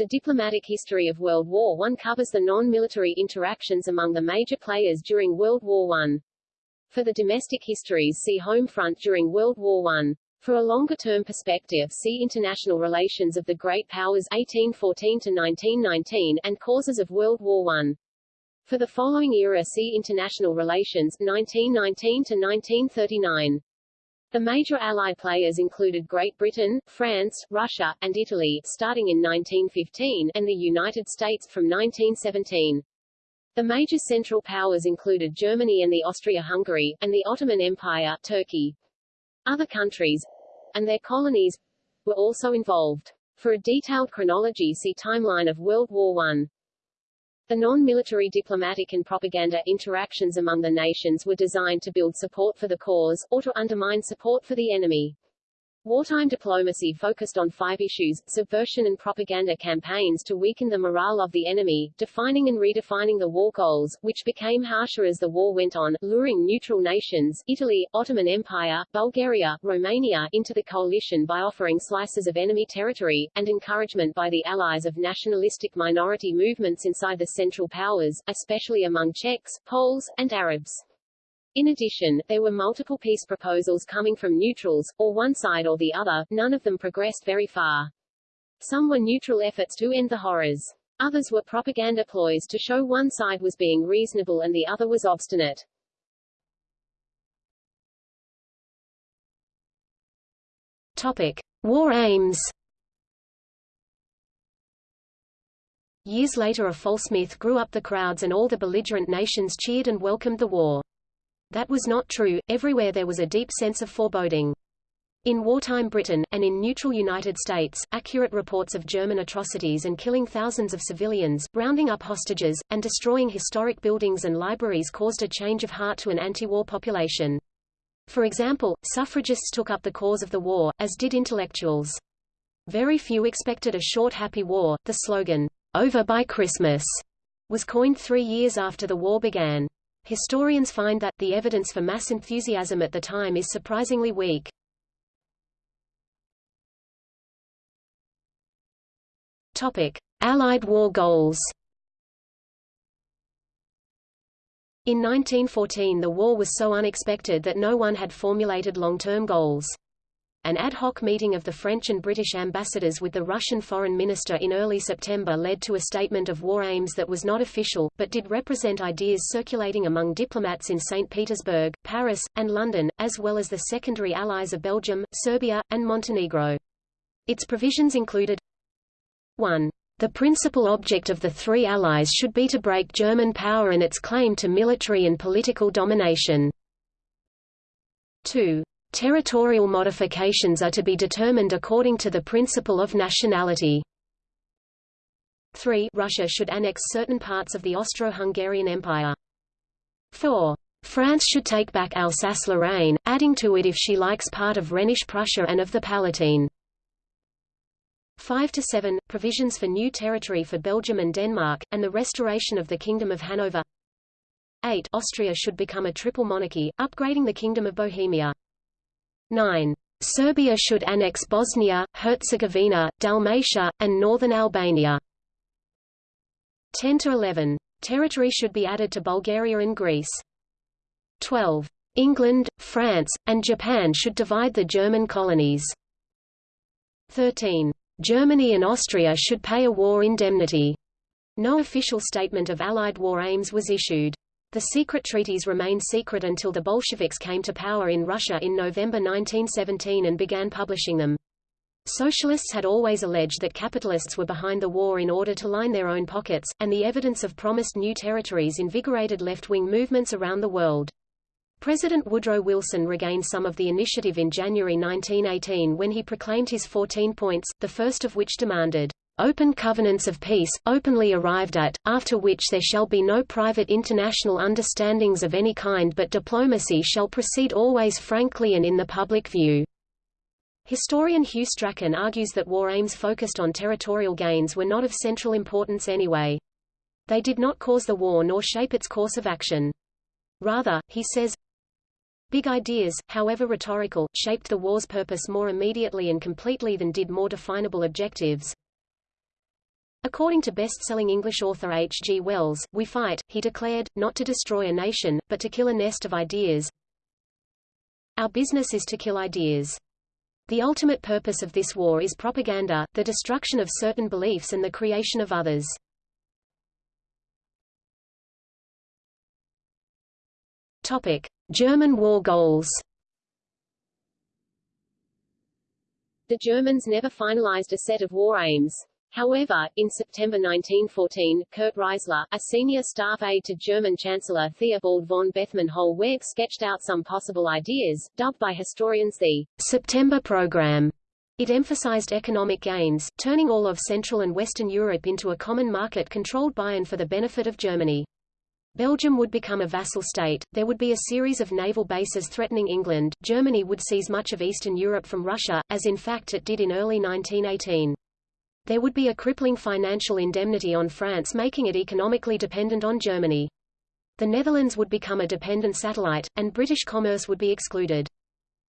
The diplomatic history of World War I covers the non-military interactions among the major players during World War I. For the domestic histories see Home front during World War I. For a longer-term perspective see International Relations of the Great Powers 1814-1919 and Causes of World War I. For the following era see International Relations 1919-1939. The major Allied players included Great Britain, France, Russia, and Italy, starting in 1915, and the United States from 1917. The major Central Powers included Germany and the Austria-Hungary, and the Ottoman Empire, Turkey. Other countries, and their colonies, were also involved. For a detailed chronology see Timeline of World War I. The non-military diplomatic and propaganda interactions among the nations were designed to build support for the cause, or to undermine support for the enemy. Wartime diplomacy focused on five issues, subversion and propaganda campaigns to weaken the morale of the enemy, defining and redefining the war goals, which became harsher as the war went on, luring neutral nations, Italy, Ottoman Empire, Bulgaria, Romania, into the coalition by offering slices of enemy territory, and encouragement by the allies of nationalistic minority movements inside the Central Powers, especially among Czechs, Poles, and Arabs. In addition, there were multiple peace proposals coming from neutrals, or one side or the other, none of them progressed very far. Some were neutral efforts to end the horrors. Others were propaganda ploys to show one side was being reasonable and the other was obstinate. Topic. War aims Years later a false myth grew up the crowds and all the belligerent nations cheered and welcomed the war. That was not true, everywhere there was a deep sense of foreboding. In wartime Britain, and in neutral United States, accurate reports of German atrocities and killing thousands of civilians, rounding up hostages, and destroying historic buildings and libraries caused a change of heart to an anti-war population. For example, suffragists took up the cause of the war, as did intellectuals. Very few expected a short happy war. The slogan, over by Christmas, was coined three years after the war began. Historians find that, the evidence for mass enthusiasm at the time is surprisingly weak. Topic. Allied war goals In 1914 the war was so unexpected that no one had formulated long-term goals. An ad hoc meeting of the French and British ambassadors with the Russian foreign minister in early September led to a statement of war aims that was not official, but did represent ideas circulating among diplomats in St. Petersburg, Paris, and London, as well as the secondary allies of Belgium, Serbia, and Montenegro. Its provisions included 1. The principal object of the three allies should be to break German power and its claim to military and political domination. 2. Territorial modifications are to be determined according to the principle of nationality. 3. Russia should annex certain parts of the Austro-Hungarian Empire. 4. France should take back Alsace-Lorraine, adding to it if she likes part of Rhenish Prussia and of the Palatine. 5 to 7 provisions for new territory for Belgium and Denmark and the restoration of the Kingdom of Hanover. 8 Austria should become a triple monarchy, upgrading the Kingdom of Bohemia. 9. Serbia should annex Bosnia, Herzegovina, Dalmatia, and northern Albania. 10 to 11. Territory should be added to Bulgaria and Greece. 12. England, France, and Japan should divide the German colonies. 13. Germany and Austria should pay a war indemnity. No official statement of Allied war aims was issued. The secret treaties remained secret until the Bolsheviks came to power in Russia in November 1917 and began publishing them. Socialists had always alleged that capitalists were behind the war in order to line their own pockets, and the evidence of promised new territories invigorated left-wing movements around the world. President Woodrow Wilson regained some of the initiative in January 1918 when he proclaimed his 14 points, the first of which demanded open covenants of peace, openly arrived at, after which there shall be no private international understandings of any kind but diplomacy shall proceed always frankly and in the public view. Historian Hugh Strachan argues that war aims focused on territorial gains were not of central importance anyway. They did not cause the war nor shape its course of action. Rather, he says, Big ideas, however rhetorical, shaped the war's purpose more immediately and completely than did more definable objectives. According to best-selling English author H. G. Wells, we fight, he declared, not to destroy a nation, but to kill a nest of ideas. Our business is to kill ideas. The ultimate purpose of this war is propaganda, the destruction of certain beliefs and the creation of others. Topic: German war goals. The Germans never finalized a set of war aims. However, in September 1914, Kurt Riezler, a senior staff aide to German Chancellor Theobald von Bethmann-Hollweg sketched out some possible ideas, dubbed by historians the September Program. It emphasized economic gains, turning all of Central and Western Europe into a common market controlled by and for the benefit of Germany. Belgium would become a vassal state, there would be a series of naval bases threatening England, Germany would seize much of Eastern Europe from Russia, as in fact it did in early 1918. There would be a crippling financial indemnity on France making it economically dependent on Germany. The Netherlands would become a dependent satellite, and British commerce would be excluded.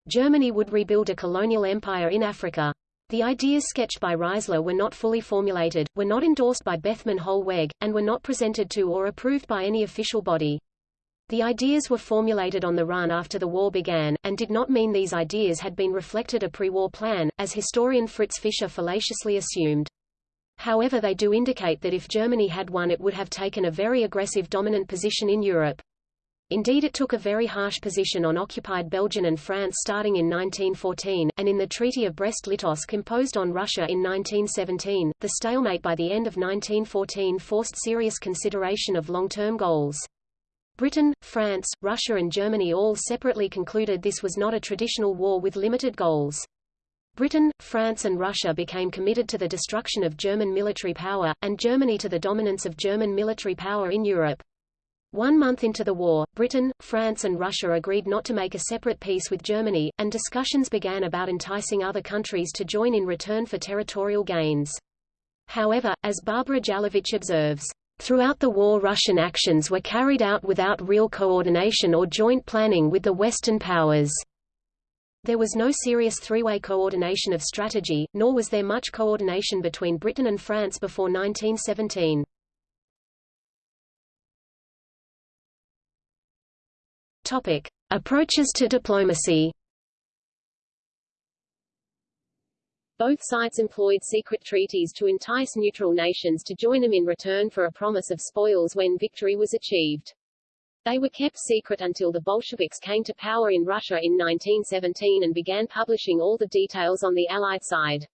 Germany would rebuild a colonial empire in Africa. The ideas sketched by Riezler were not fully formulated, were not endorsed by Bethmann Hollweg, and were not presented to or approved by any official body. The ideas were formulated on the run after the war began, and did not mean these ideas had been reflected a pre-war plan, as historian Fritz Fischer fallaciously assumed. However they do indicate that if Germany had won it would have taken a very aggressive dominant position in Europe. Indeed it took a very harsh position on occupied Belgium and France starting in 1914, and in the Treaty of Brest-Litovsk imposed on Russia in 1917, the stalemate by the end of 1914 forced serious consideration of long-term goals. Britain, France, Russia and Germany all separately concluded this was not a traditional war with limited goals. Britain, France and Russia became committed to the destruction of German military power, and Germany to the dominance of German military power in Europe. One month into the war, Britain, France and Russia agreed not to make a separate peace with Germany, and discussions began about enticing other countries to join in return for territorial gains. However, as Barbara Jelavich observes, Throughout the war Russian actions were carried out without real coordination or joint planning with the Western powers. There was no serious three-way coordination of strategy, nor was there much coordination between Britain and France before 1917. Topic: Approaches to diplomacy. Both sides employed secret treaties to entice neutral nations to join them in return for a promise of spoils when victory was achieved. They were kept secret until the Bolsheviks came to power in Russia in 1917 and began publishing all the details on the Allied side.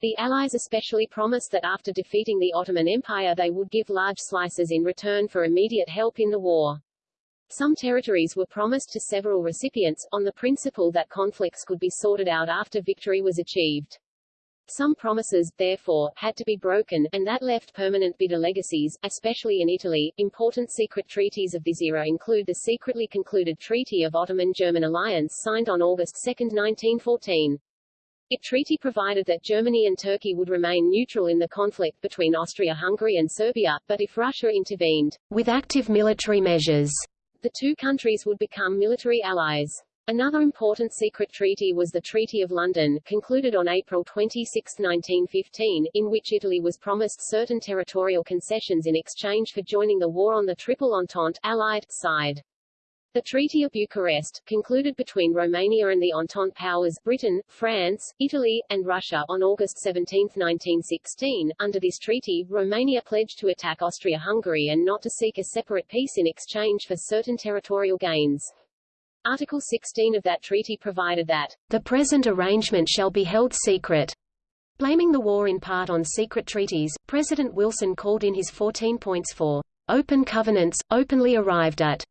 The Allies especially promised that after defeating the Ottoman Empire they would give large slices in return for immediate help in the war. Some territories were promised to several recipients, on the principle that conflicts could be sorted out after victory was achieved. Some promises, therefore, had to be broken, and that left permanent bitter legacies, especially in Italy. Important secret treaties of this era include the secretly concluded Treaty of Ottoman-German Alliance signed on August 2, 1914. It treaty provided that Germany and Turkey would remain neutral in the conflict between Austria-Hungary and Serbia, but if Russia intervened, with active military measures, the two countries would become military allies. Another important secret treaty was the Treaty of London, concluded on April 26, 1915, in which Italy was promised certain territorial concessions in exchange for joining the war on the Triple Entente Allied side. The Treaty of Bucharest, concluded between Romania and the Entente powers Britain, France, Italy, and Russia on August 17, 1916. Under this treaty, Romania pledged to attack Austria-Hungary and not to seek a separate peace in exchange for certain territorial gains. Article 16 of that treaty provided that, the present arrangement shall be held secret. Blaming the war in part on secret treaties, President Wilson called in his 14 points for open covenants, openly arrived at,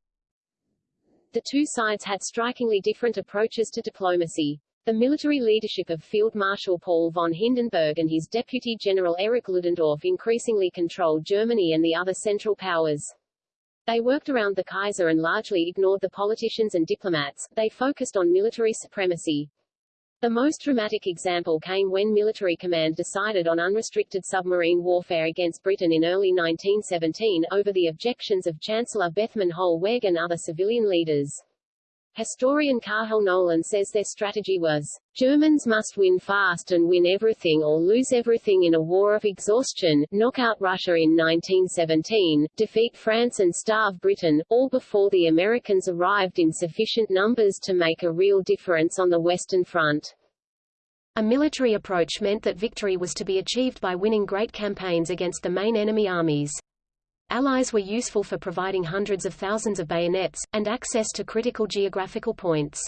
the two sides had strikingly different approaches to diplomacy. The military leadership of Field Marshal Paul von Hindenburg and his Deputy General Erich Ludendorff increasingly controlled Germany and the other Central Powers. They worked around the Kaiser and largely ignored the politicians and diplomats, they focused on military supremacy. The most dramatic example came when military command decided on unrestricted submarine warfare against Britain in early 1917, over the objections of Chancellor Bethmann Hollweg and other civilian leaders. Historian Cathal Nolan says their strategy was, Germans must win fast and win everything or lose everything in a war of exhaustion, knock out Russia in 1917, defeat France and starve Britain, all before the Americans arrived in sufficient numbers to make a real difference on the Western Front. A military approach meant that victory was to be achieved by winning great campaigns against the main enemy armies. Allies were useful for providing hundreds of thousands of bayonets, and access to critical geographical points.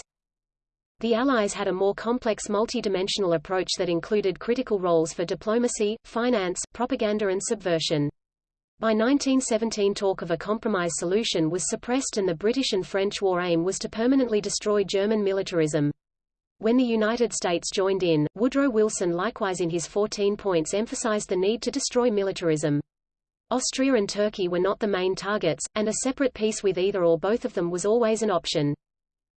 The Allies had a more complex multi-dimensional approach that included critical roles for diplomacy, finance, propaganda and subversion. By 1917 talk of a compromise solution was suppressed and the British and French war aim was to permanently destroy German militarism. When the United States joined in, Woodrow Wilson likewise in his 14 points emphasized the need to destroy militarism. Austria and Turkey were not the main targets, and a separate peace with either or both of them was always an option.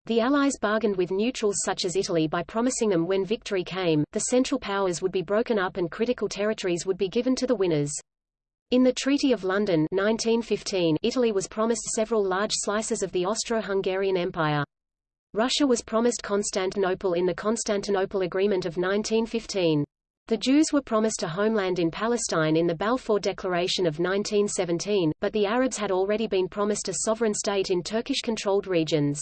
The Allies bargained with neutrals such as Italy by promising them when victory came, the Central Powers would be broken up and critical territories would be given to the winners. In the Treaty of London 1915, Italy was promised several large slices of the Austro-Hungarian Empire. Russia was promised Constantinople in the Constantinople Agreement of 1915. The Jews were promised a homeland in Palestine in the Balfour Declaration of 1917, but the Arabs had already been promised a sovereign state in Turkish-controlled regions.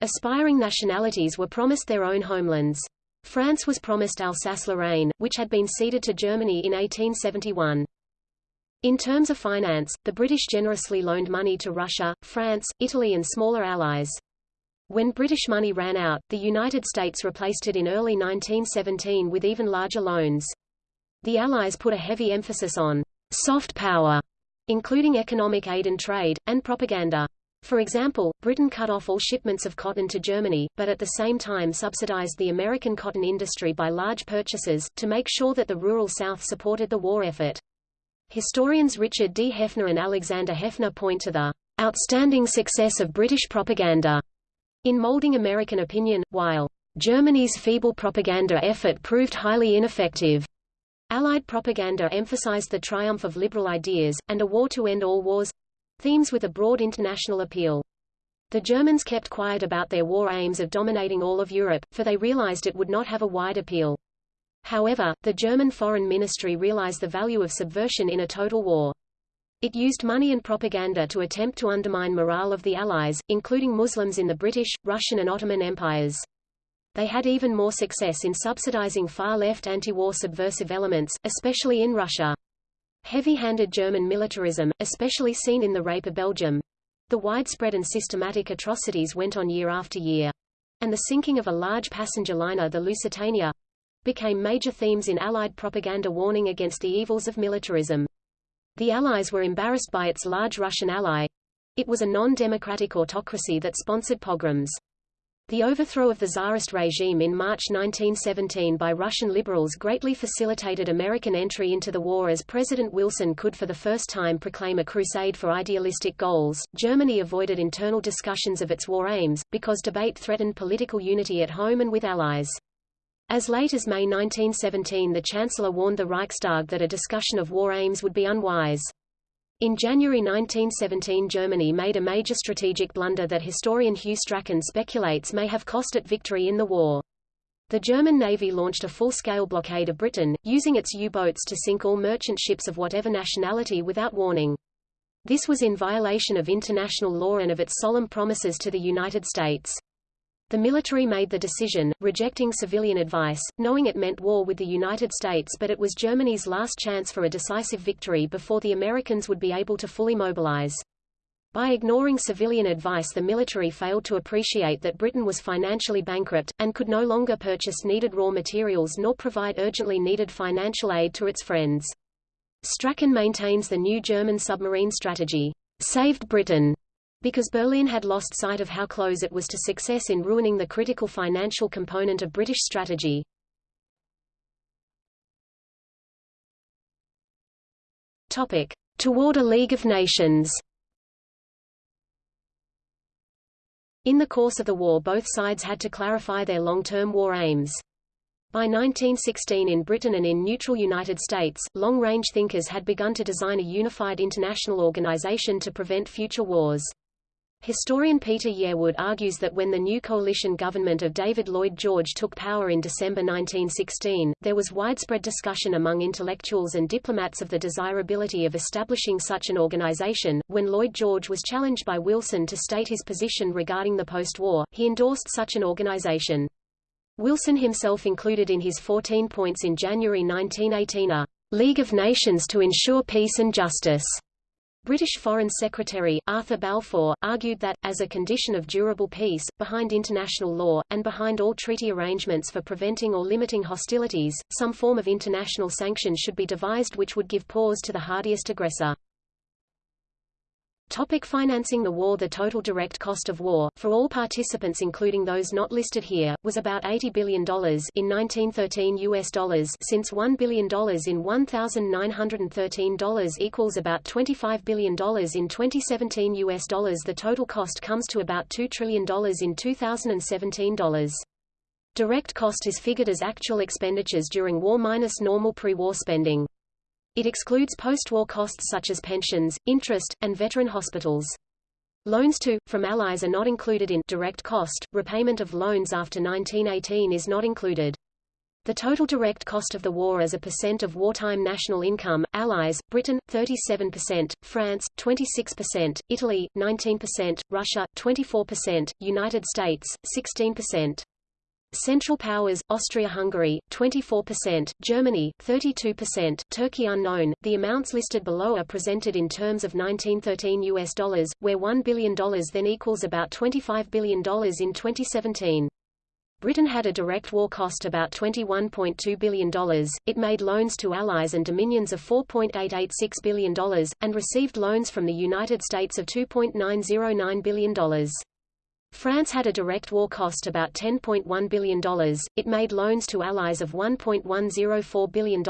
Aspiring nationalities were promised their own homelands. France was promised Alsace-Lorraine, which had been ceded to Germany in 1871. In terms of finance, the British generously loaned money to Russia, France, Italy and smaller allies. When British money ran out, the United States replaced it in early 1917 with even larger loans. The Allies put a heavy emphasis on soft power, including economic aid and trade, and propaganda. For example, Britain cut off all shipments of cotton to Germany, but at the same time subsidized the American cotton industry by large purchases, to make sure that the rural South supported the war effort. Historians Richard D. Heffner and Alexander Heffner point to the outstanding success of British propaganda in molding American opinion, while Germany's feeble propaganda effort proved highly ineffective, Allied propaganda emphasized the triumph of liberal ideas, and a war to end all wars—themes with a broad international appeal. The Germans kept quiet about their war aims of dominating all of Europe, for they realized it would not have a wide appeal. However, the German Foreign Ministry realized the value of subversion in a total war. It used money and propaganda to attempt to undermine morale of the Allies, including Muslims in the British, Russian and Ottoman empires. They had even more success in subsidizing far-left anti-war subversive elements, especially in Russia. Heavy-handed German militarism, especially seen in the Rape of Belgium, the widespread and systematic atrocities went on year after year, and the sinking of a large passenger liner the Lusitania, became major themes in Allied propaganda warning against the evils of militarism. The Allies were embarrassed by its large Russian ally. It was a non-democratic autocracy that sponsored pogroms. The overthrow of the Tsarist regime in March 1917 by Russian liberals greatly facilitated American entry into the war as President Wilson could for the first time proclaim a crusade for idealistic goals. Germany avoided internal discussions of its war aims, because debate threatened political unity at home and with allies. As late as May 1917 the Chancellor warned the Reichstag that a discussion of war aims would be unwise. In January 1917 Germany made a major strategic blunder that historian Hugh Strachan speculates may have cost it victory in the war. The German Navy launched a full-scale blockade of Britain, using its U-boats to sink all merchant ships of whatever nationality without warning. This was in violation of international law and of its solemn promises to the United States. The military made the decision, rejecting civilian advice, knowing it meant war with the United States but it was Germany's last chance for a decisive victory before the Americans would be able to fully mobilize. By ignoring civilian advice the military failed to appreciate that Britain was financially bankrupt, and could no longer purchase needed raw materials nor provide urgently needed financial aid to its friends. Strachan maintains the new German submarine strategy, saved Britain, because Berlin had lost sight of how close it was to success in ruining the critical financial component of British strategy. Topic. Toward a League of Nations In the course of the war both sides had to clarify their long-term war aims. By 1916 in Britain and in neutral United States, long-range thinkers had begun to design a unified international organization to prevent future wars. Historian Peter Yearwood argues that when the new coalition government of David Lloyd George took power in December 1916, there was widespread discussion among intellectuals and diplomats of the desirability of establishing such an organization. When Lloyd George was challenged by Wilson to state his position regarding the post-war, he endorsed such an organization. Wilson himself included in his 14 points in January 1918 a League of Nations to ensure peace and justice British Foreign Secretary, Arthur Balfour, argued that, as a condition of durable peace, behind international law, and behind all treaty arrangements for preventing or limiting hostilities, some form of international sanction should be devised which would give pause to the hardiest aggressor. Topic financing the war The total direct cost of war, for all participants including those not listed here, was about $80 billion in 1913 US dollars since $1 billion in 1913 dollars equals about $25 billion in 2017 US dollars The total cost comes to about $2 trillion in 2017 dollars. Direct cost is figured as actual expenditures during war minus normal pre-war spending. It excludes post-war costs such as pensions, interest, and veteran hospitals. Loans to, from allies are not included in direct cost, repayment of loans after 1918 is not included. The total direct cost of the war as a percent of wartime national income, Allies, Britain, 37%, France, 26%, Italy, 19%, Russia, 24%, United States, 16%. Central Powers, Austria-Hungary, 24%, Germany, 32%, Turkey unknown. The amounts listed below are presented in terms of 1913 US dollars, where $1 billion then equals about $25 billion in 2017. Britain had a direct war cost about $21.2 billion, it made loans to allies and dominions of $4.886 billion, and received loans from the United States of $2.909 billion. France had a direct war cost about $10.1 billion, it made loans to allies of $1.104 billion,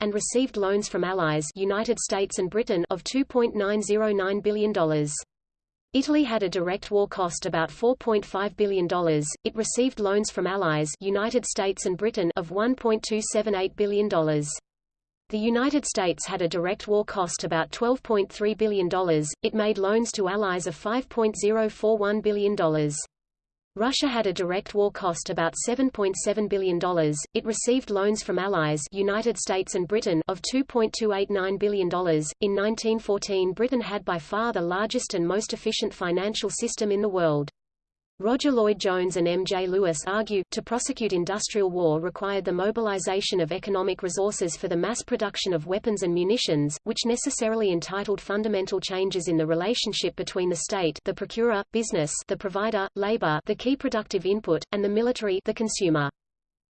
and received loans from allies United States and Britain of $2.909 billion. Italy had a direct war cost about $4.5 billion, it received loans from allies United States and Britain of $1.278 billion. The United States had a direct war cost about $12.3 billion, it made loans to allies of $5.041 billion. Russia had a direct war cost about $7.7 billion, it received loans from allies United States and Britain of $2.289 billion. In 1914 Britain had by far the largest and most efficient financial system in the world. Roger Lloyd-Jones and M. J. Lewis argue, to prosecute industrial war required the mobilization of economic resources for the mass production of weapons and munitions, which necessarily entitled fundamental changes in the relationship between the state the procurer, business the provider, labor the key productive input, and the military the consumer.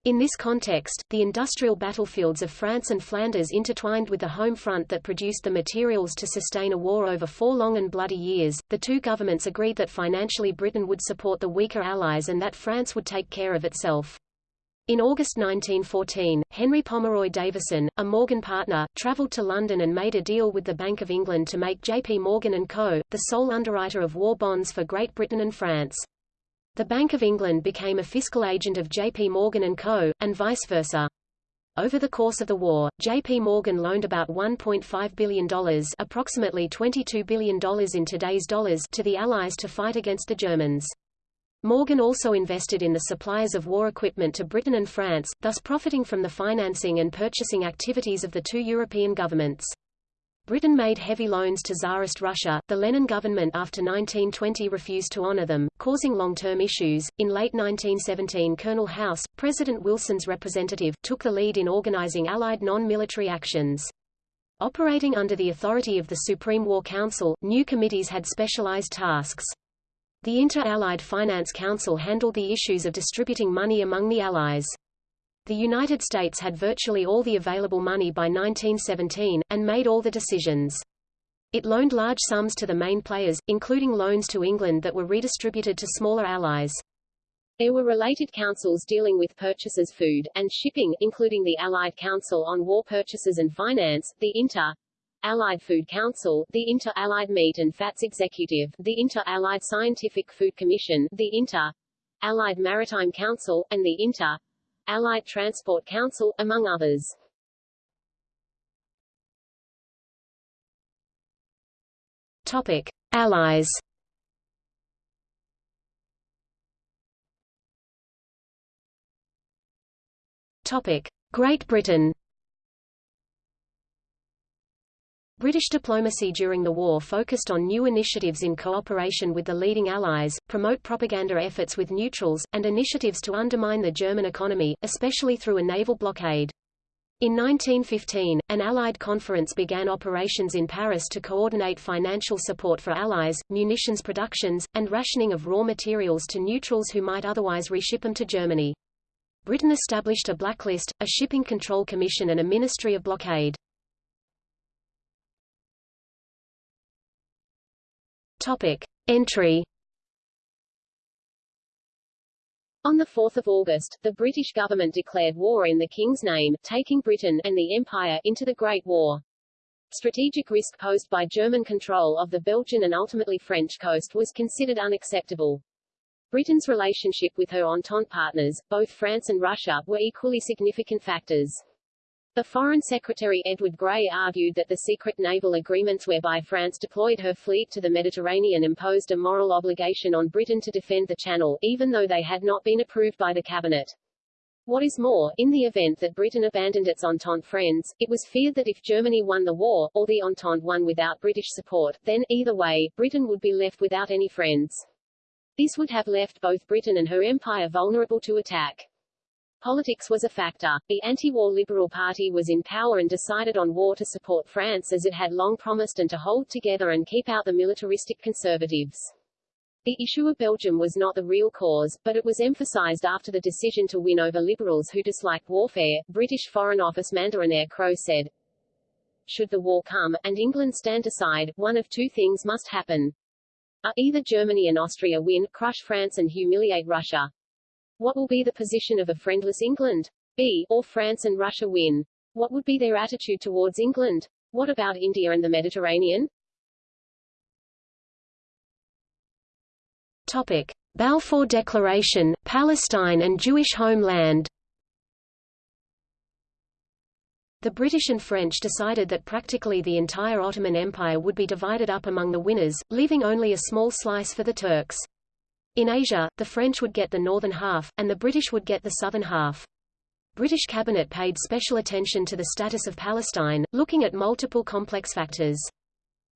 In this context, the industrial battlefields of France and Flanders intertwined with the home front that produced the materials to sustain a war over four long and bloody years. The two governments agreed that financially Britain would support the weaker allies and that France would take care of itself. In August 1914, Henry Pomeroy Davison, a Morgan partner, travelled to London and made a deal with the Bank of England to make J.P. Morgan & Co., the sole underwriter of war bonds for Great Britain and France. The Bank of England became a fiscal agent of J.P. Morgan & Co., and vice versa. Over the course of the war, J.P. Morgan loaned about $1.5 billion approximately $22 billion in today's dollars to the Allies to fight against the Germans. Morgan also invested in the supplies of war equipment to Britain and France, thus profiting from the financing and purchasing activities of the two European governments. Britain made heavy loans to Tsarist Russia. The Lenin government after 1920 refused to honor them, causing long-term issues. In late 1917 Colonel House, President Wilson's representative, took the lead in organizing Allied non-military actions. Operating under the authority of the Supreme War Council, new committees had specialized tasks. The Inter-Allied Finance Council handled the issues of distributing money among the Allies. The United States had virtually all the available money by 1917, and made all the decisions. It loaned large sums to the main players, including loans to England that were redistributed to smaller allies. There were related councils dealing with purchases food, and shipping, including the Allied Council on War Purchases and Finance, the Inter Allied Food Council, the Inter-Allied Meat and Fats Executive, the Inter-Allied Scientific Food Commission, the Inter-Allied Maritime Council, and the Inter Allied Transport Council, among others. Topic. Allies Topic. Great Britain British diplomacy during the war focused on new initiatives in cooperation with the leading allies, promote propaganda efforts with neutrals, and initiatives to undermine the German economy, especially through a naval blockade. In 1915, an Allied conference began operations in Paris to coordinate financial support for Allies, munitions productions, and rationing of raw materials to neutrals who might otherwise reship them to Germany. Britain established a blacklist, a shipping control commission and a ministry of blockade. Topic. Entry On 4 August, the British government declared war in the King's name, taking Britain and the Empire into the Great War. Strategic risk posed by German control of the Belgian and ultimately French coast was considered unacceptable. Britain's relationship with her Entente partners, both France and Russia, were equally significant factors. The Foreign Secretary Edward Grey argued that the secret naval agreements whereby France deployed her fleet to the Mediterranean imposed a moral obligation on Britain to defend the Channel, even though they had not been approved by the Cabinet. What is more, in the event that Britain abandoned its Entente friends, it was feared that if Germany won the war, or the Entente won without British support, then, either way, Britain would be left without any friends. This would have left both Britain and her empire vulnerable to attack. Politics was a factor. The anti-war Liberal Party was in power and decided on war to support France as it had long promised and to hold together and keep out the militaristic conservatives. The issue of Belgium was not the real cause, but it was emphasized after the decision to win over liberals who disliked warfare. British Foreign Office Mandarin Eyre-Crowe said, Should the war come, and England stand aside, one of two things must happen. Either Germany and Austria win, crush France and humiliate Russia, what will be the position of a friendless England? B. Or France and Russia win? What would be their attitude towards England? What about India and the Mediterranean? Topic. Balfour Declaration, Palestine and Jewish homeland The British and French decided that practically the entire Ottoman Empire would be divided up among the winners, leaving only a small slice for the Turks. In Asia, the French would get the northern half, and the British would get the southern half. British cabinet paid special attention to the status of Palestine, looking at multiple complex factors.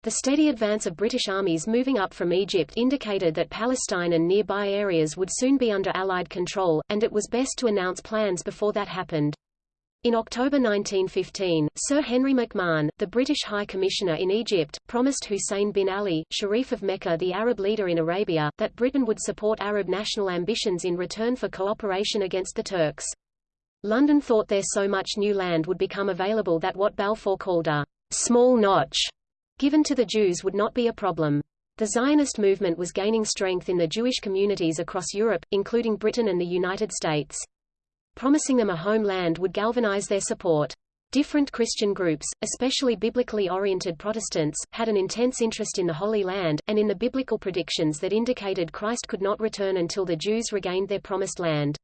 The steady advance of British armies moving up from Egypt indicated that Palestine and nearby areas would soon be under Allied control, and it was best to announce plans before that happened. In October 1915, Sir Henry McMahon, the British High Commissioner in Egypt, promised Hussein bin Ali, Sharif of Mecca the Arab leader in Arabia, that Britain would support Arab national ambitions in return for cooperation against the Turks. London thought there so much new land would become available that what Balfour called a small notch given to the Jews would not be a problem. The Zionist movement was gaining strength in the Jewish communities across Europe, including Britain and the United States promising them a homeland would galvanize their support. Different Christian groups, especially biblically oriented Protestants, had an intense interest in the Holy Land, and in the biblical predictions that indicated Christ could not return until the Jews regained their promised land.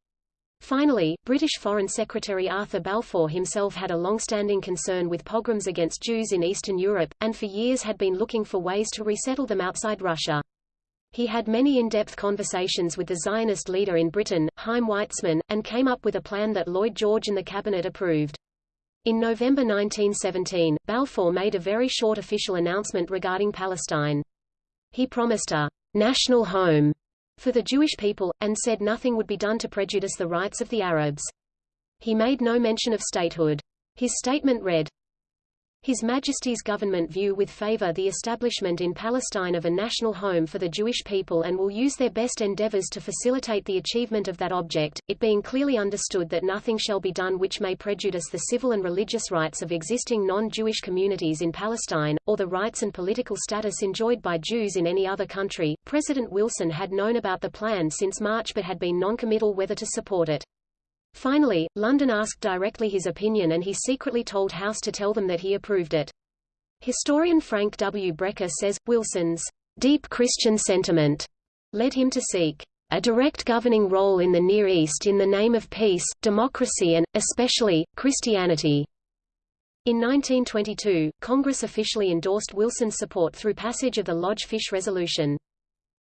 Finally, British Foreign Secretary Arthur Balfour himself had a long-standing concern with pogroms against Jews in Eastern Europe, and for years had been looking for ways to resettle them outside Russia. He had many in-depth conversations with the Zionist leader in Britain, Chaim Weizmann, and came up with a plan that Lloyd George and the cabinet approved. In November 1917, Balfour made a very short official announcement regarding Palestine. He promised a national home for the Jewish people, and said nothing would be done to prejudice the rights of the Arabs. He made no mention of statehood. His statement read, his Majesty's government view with favour the establishment in Palestine of a national home for the Jewish people and will use their best endeavours to facilitate the achievement of that object, it being clearly understood that nothing shall be done which may prejudice the civil and religious rights of existing non-Jewish communities in Palestine, or the rights and political status enjoyed by Jews in any other country. President Wilson had known about the plan since March but had been non-committal whether to support it. Finally, London asked directly his opinion and he secretly told House to tell them that he approved it. Historian Frank W. Brecher says, Wilson's deep Christian sentiment led him to seek a direct governing role in the Near East in the name of peace, democracy and, especially, Christianity. In 1922, Congress officially endorsed Wilson's support through passage of the Lodge Fish Resolution.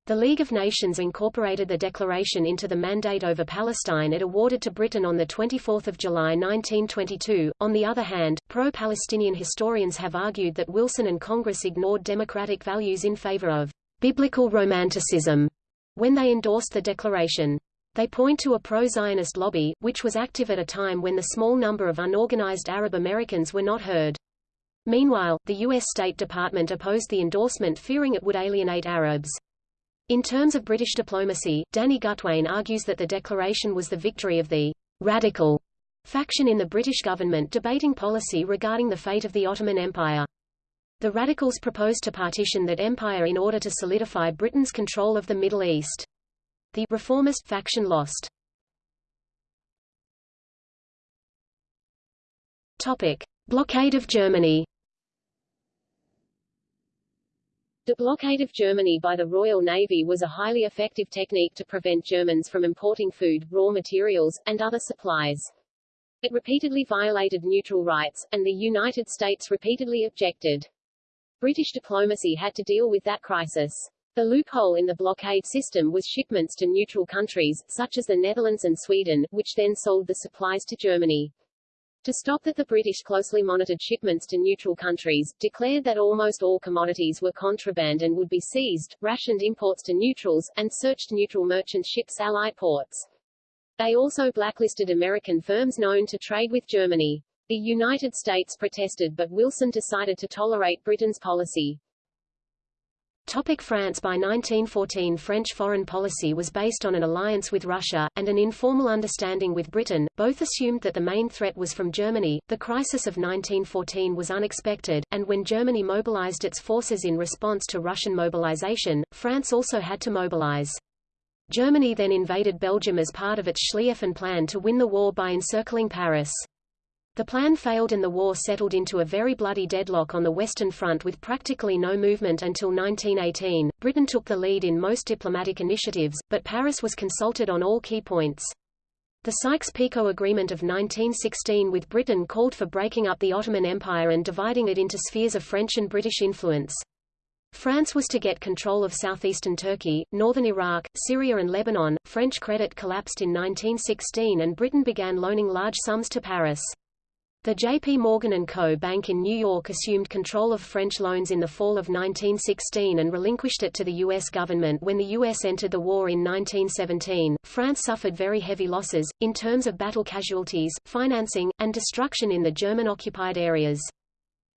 The League of Nations incorporated the declaration into the mandate over Palestine it awarded to Britain on 24 July 1922. On the other hand, pro-Palestinian historians have argued that Wilson and Congress ignored democratic values in favor of biblical romanticism when they endorsed the declaration. They point to a pro-Zionist lobby, which was active at a time when the small number of unorganized Arab Americans were not heard. Meanwhile, the U.S. State Department opposed the endorsement fearing it would alienate Arabs. In terms of British diplomacy, Danny Gutwein argues that the declaration was the victory of the radical faction in the British government debating policy regarding the fate of the Ottoman Empire. The radicals proposed to partition that empire in order to solidify Britain's control of the Middle East. The reformist faction lost. Topic: Blockade of Germany. The blockade of Germany by the Royal Navy was a highly effective technique to prevent Germans from importing food, raw materials, and other supplies. It repeatedly violated neutral rights, and the United States repeatedly objected. British diplomacy had to deal with that crisis. The loophole in the blockade system was shipments to neutral countries, such as the Netherlands and Sweden, which then sold the supplies to Germany. To stop that the British closely monitored shipments to neutral countries, declared that almost all commodities were contraband and would be seized, rationed imports to neutrals, and searched neutral merchant ships' allied ports. They also blacklisted American firms known to trade with Germany. The United States protested but Wilson decided to tolerate Britain's policy. Topic France By 1914 French foreign policy was based on an alliance with Russia, and an informal understanding with Britain, both assumed that the main threat was from Germany. The crisis of 1914 was unexpected, and when Germany mobilized its forces in response to Russian mobilization, France also had to mobilize. Germany then invaded Belgium as part of its Schlieffen plan to win the war by encircling Paris. The plan failed and the war settled into a very bloody deadlock on the Western Front with practically no movement until 1918. Britain took the lead in most diplomatic initiatives, but Paris was consulted on all key points. The Sykes-Picot Agreement of 1916 with Britain called for breaking up the Ottoman Empire and dividing it into spheres of French and British influence. France was to get control of southeastern Turkey, northern Iraq, Syria and Lebanon. French credit collapsed in 1916 and Britain began loaning large sums to Paris. The J.P. Morgan & Co. Bank in New York assumed control of French loans in the fall of 1916 and relinquished it to the U.S. government when the U.S. entered the war in 1917. France suffered very heavy losses, in terms of battle casualties, financing, and destruction in the German-occupied areas.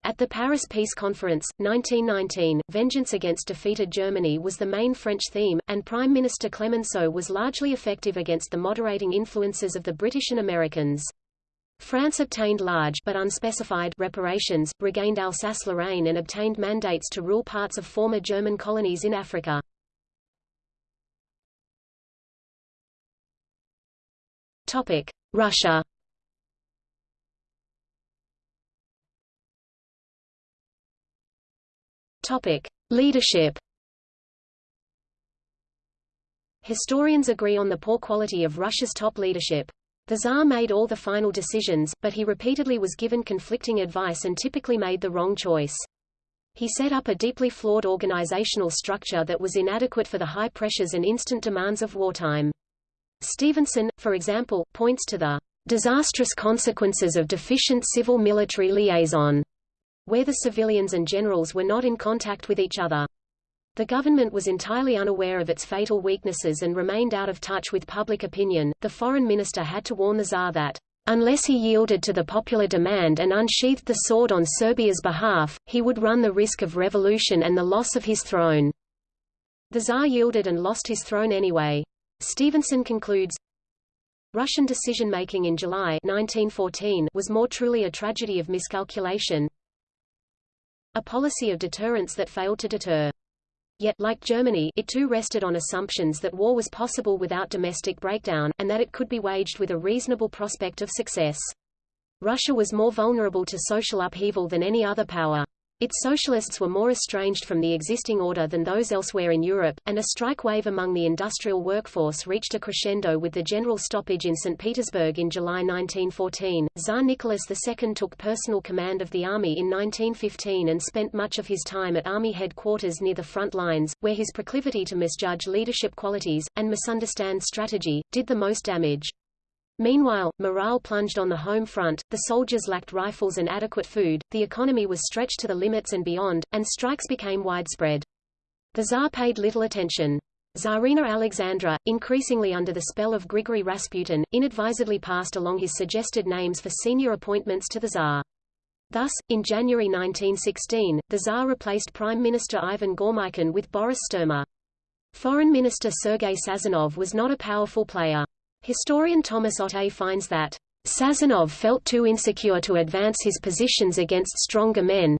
At the Paris Peace Conference, 1919, vengeance against defeated Germany was the main French theme, and Prime Minister Clemenceau was largely effective against the moderating influences of the British and Americans. France obtained large but unspecified reparations, regained Alsace-Lorraine and obtained mandates to rule parts of former German colonies in Africa. Topic: Russia. Topic: Leadership. Historians agree on the poor quality of Russia's top leadership. The Tsar made all the final decisions, but he repeatedly was given conflicting advice and typically made the wrong choice. He set up a deeply flawed organizational structure that was inadequate for the high pressures and instant demands of wartime. Stevenson, for example, points to the disastrous consequences of deficient civil-military liaison, where the civilians and generals were not in contact with each other. The government was entirely unaware of its fatal weaknesses and remained out of touch with public opinion. The foreign minister had to warn the Tsar that, unless he yielded to the popular demand and unsheathed the sword on Serbia's behalf, he would run the risk of revolution and the loss of his throne. The Tsar yielded and lost his throne anyway. Stevenson concludes, Russian decision-making in July 1914 was more truly a tragedy of miscalculation, a policy of deterrence that failed to deter. Yet, like Germany, it too rested on assumptions that war was possible without domestic breakdown, and that it could be waged with a reasonable prospect of success. Russia was more vulnerable to social upheaval than any other power. Its socialists were more estranged from the existing order than those elsewhere in Europe, and a strike wave among the industrial workforce reached a crescendo with the general stoppage in St. Petersburg in July 1914. Tsar Nicholas II took personal command of the army in 1915 and spent much of his time at army headquarters near the front lines, where his proclivity to misjudge leadership qualities, and misunderstand strategy, did the most damage. Meanwhile, morale plunged on the home front, the soldiers lacked rifles and adequate food, the economy was stretched to the limits and beyond, and strikes became widespread. The Tsar paid little attention. Tsarina Alexandra, increasingly under the spell of Grigory Rasputin, inadvisedly passed along his suggested names for senior appointments to the Tsar. Thus, in January 1916, the Tsar replaced Prime Minister Ivan Goremykin with Boris Sturmer. Foreign Minister Sergei Sazonov was not a powerful player. Historian Thomas Otte finds that Sazonov felt too insecure to advance his positions against stronger men.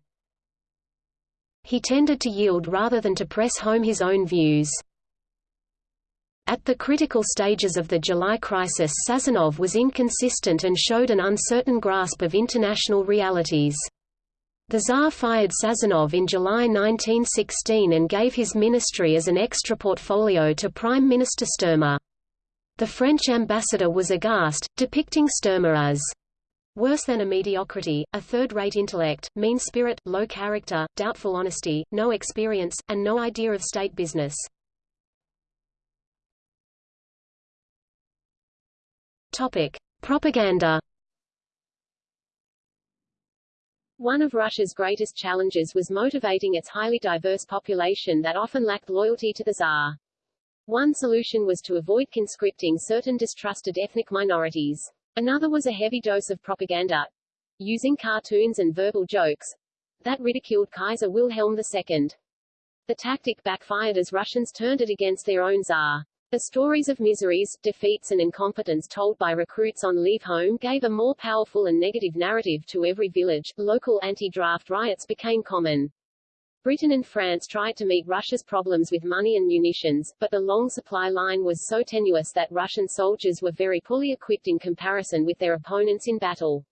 He tended to yield rather than to press home his own views. At the critical stages of the July crisis Sazonov was inconsistent and showed an uncertain grasp of international realities. The Tsar fired Sazonov in July 1916 and gave his ministry as an extra portfolio to Prime Minister Sturmer. The French ambassador was aghast, depicting Sturmer as worse than a mediocrity, a third-rate intellect, mean spirit, low character, doubtful honesty, no experience, and no idea of state business. Topic: Propaganda. One of Russia's greatest challenges was motivating its highly diverse population that often lacked loyalty to the Tsar. One solution was to avoid conscripting certain distrusted ethnic minorities. Another was a heavy dose of propaganda, using cartoons and verbal jokes, that ridiculed Kaiser Wilhelm II. The tactic backfired as Russians turned it against their own Tsar. The stories of miseries, defeats and incompetence told by recruits on leave home gave a more powerful and negative narrative to every village. Local anti-draft riots became common. Britain and France tried to meet Russia's problems with money and munitions, but the long supply line was so tenuous that Russian soldiers were very poorly equipped in comparison with their opponents in battle.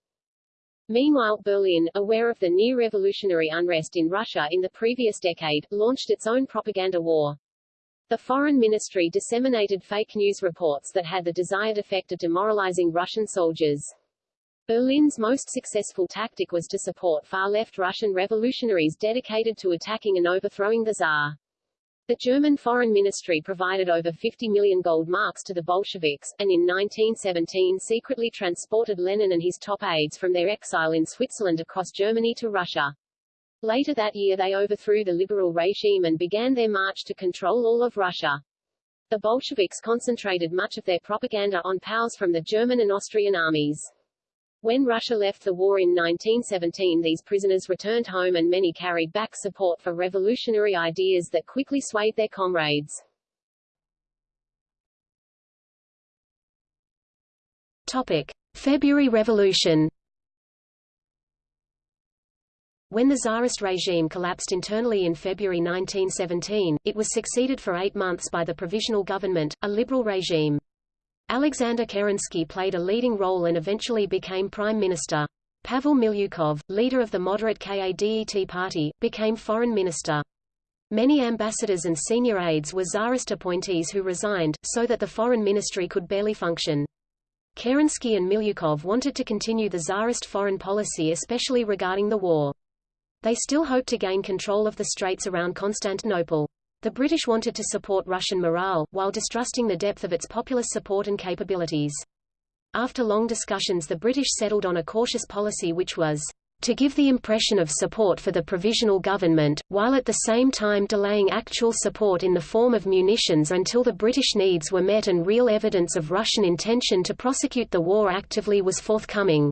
Meanwhile, Berlin, aware of the near-revolutionary unrest in Russia in the previous decade, launched its own propaganda war. The Foreign Ministry disseminated fake news reports that had the desired effect of demoralizing Russian soldiers. Berlin's most successful tactic was to support far-left Russian revolutionaries dedicated to attacking and overthrowing the Tsar. The German Foreign Ministry provided over 50 million gold marks to the Bolsheviks, and in 1917 secretly transported Lenin and his top aides from their exile in Switzerland across Germany to Russia. Later that year they overthrew the liberal regime and began their march to control all of Russia. The Bolsheviks concentrated much of their propaganda on POWs from the German and Austrian armies. When Russia left the war in 1917 these prisoners returned home and many carried back support for revolutionary ideas that quickly swayed their comrades. Topic. February Revolution When the Tsarist regime collapsed internally in February 1917, it was succeeded for eight months by the Provisional Government, a liberal regime. Alexander Kerensky played a leading role and eventually became prime minister. Pavel Milyukov, leader of the moderate KADET party, became foreign minister. Many ambassadors and senior aides were Tsarist appointees who resigned, so that the foreign ministry could barely function. Kerensky and Milyukov wanted to continue the Tsarist foreign policy especially regarding the war. They still hoped to gain control of the straits around Constantinople. The British wanted to support Russian morale, while distrusting the depth of its populist support and capabilities. After long discussions the British settled on a cautious policy which was to give the impression of support for the provisional government, while at the same time delaying actual support in the form of munitions until the British needs were met and real evidence of Russian intention to prosecute the war actively was forthcoming.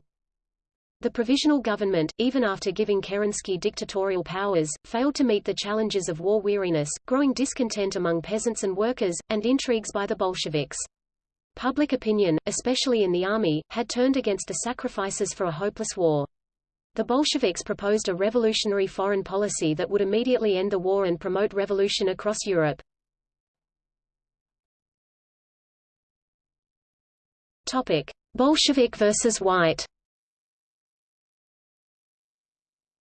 The provisional government, even after giving Kerensky dictatorial powers, failed to meet the challenges of war weariness, growing discontent among peasants and workers, and intrigues by the Bolsheviks. Public opinion, especially in the army, had turned against the sacrifices for a hopeless war. The Bolsheviks proposed a revolutionary foreign policy that would immediately end the war and promote revolution across Europe. Topic: Bolshevik versus White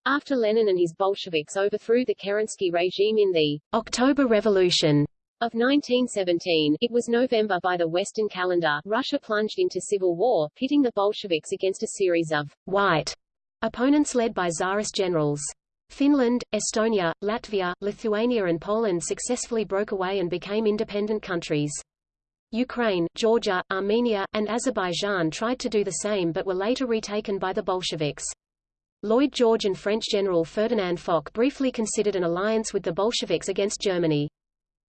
After Lenin and his Bolsheviks overthrew the Kerensky regime in the October Revolution of 1917, it was November by the Western calendar, Russia plunged into civil war, pitting the Bolsheviks against a series of white opponents led by Tsarist generals. Finland, Estonia, Latvia, Lithuania and Poland successfully broke away and became independent countries. Ukraine, Georgia, Armenia, and Azerbaijan tried to do the same but were later retaken by the Bolsheviks. Lloyd George and French General Ferdinand Foch briefly considered an alliance with the Bolsheviks against Germany.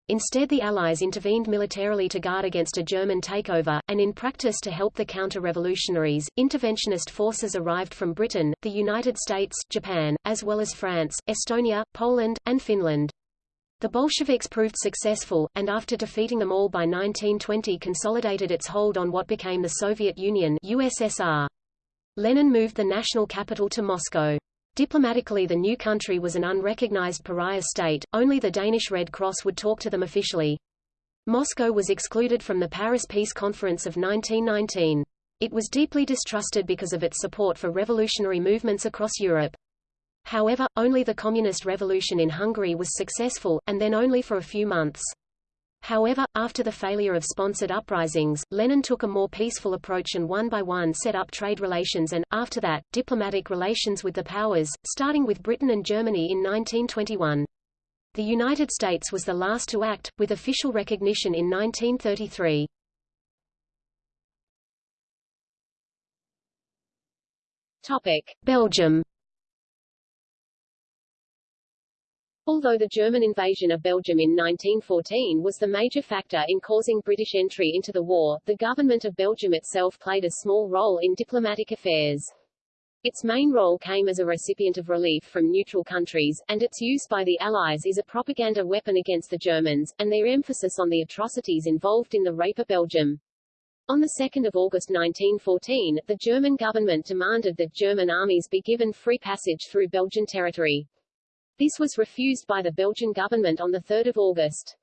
Instead the Allies intervened militarily to guard against a German takeover, and in practice to help the counter-revolutionaries. Interventionist forces arrived from Britain, the United States, Japan, as well as France, Estonia, Poland, and Finland. The Bolsheviks proved successful, and after defeating them all by 1920 consolidated its hold on what became the Soviet Union USSR. Lenin moved the national capital to Moscow. Diplomatically the new country was an unrecognized pariah state, only the Danish Red Cross would talk to them officially. Moscow was excluded from the Paris Peace Conference of 1919. It was deeply distrusted because of its support for revolutionary movements across Europe. However, only the Communist Revolution in Hungary was successful, and then only for a few months. However, after the failure of sponsored uprisings, Lenin took a more peaceful approach and one by one set up trade relations and, after that, diplomatic relations with the powers, starting with Britain and Germany in 1921. The United States was the last to act, with official recognition in 1933. Topic. Belgium Although the German invasion of Belgium in 1914 was the major factor in causing British entry into the war, the government of Belgium itself played a small role in diplomatic affairs. Its main role came as a recipient of relief from neutral countries, and its use by the Allies is a propaganda weapon against the Germans, and their emphasis on the atrocities involved in the rape of Belgium. On 2 August 1914, the German government demanded that German armies be given free passage through Belgian territory. This was refused by the Belgian government on 3 August.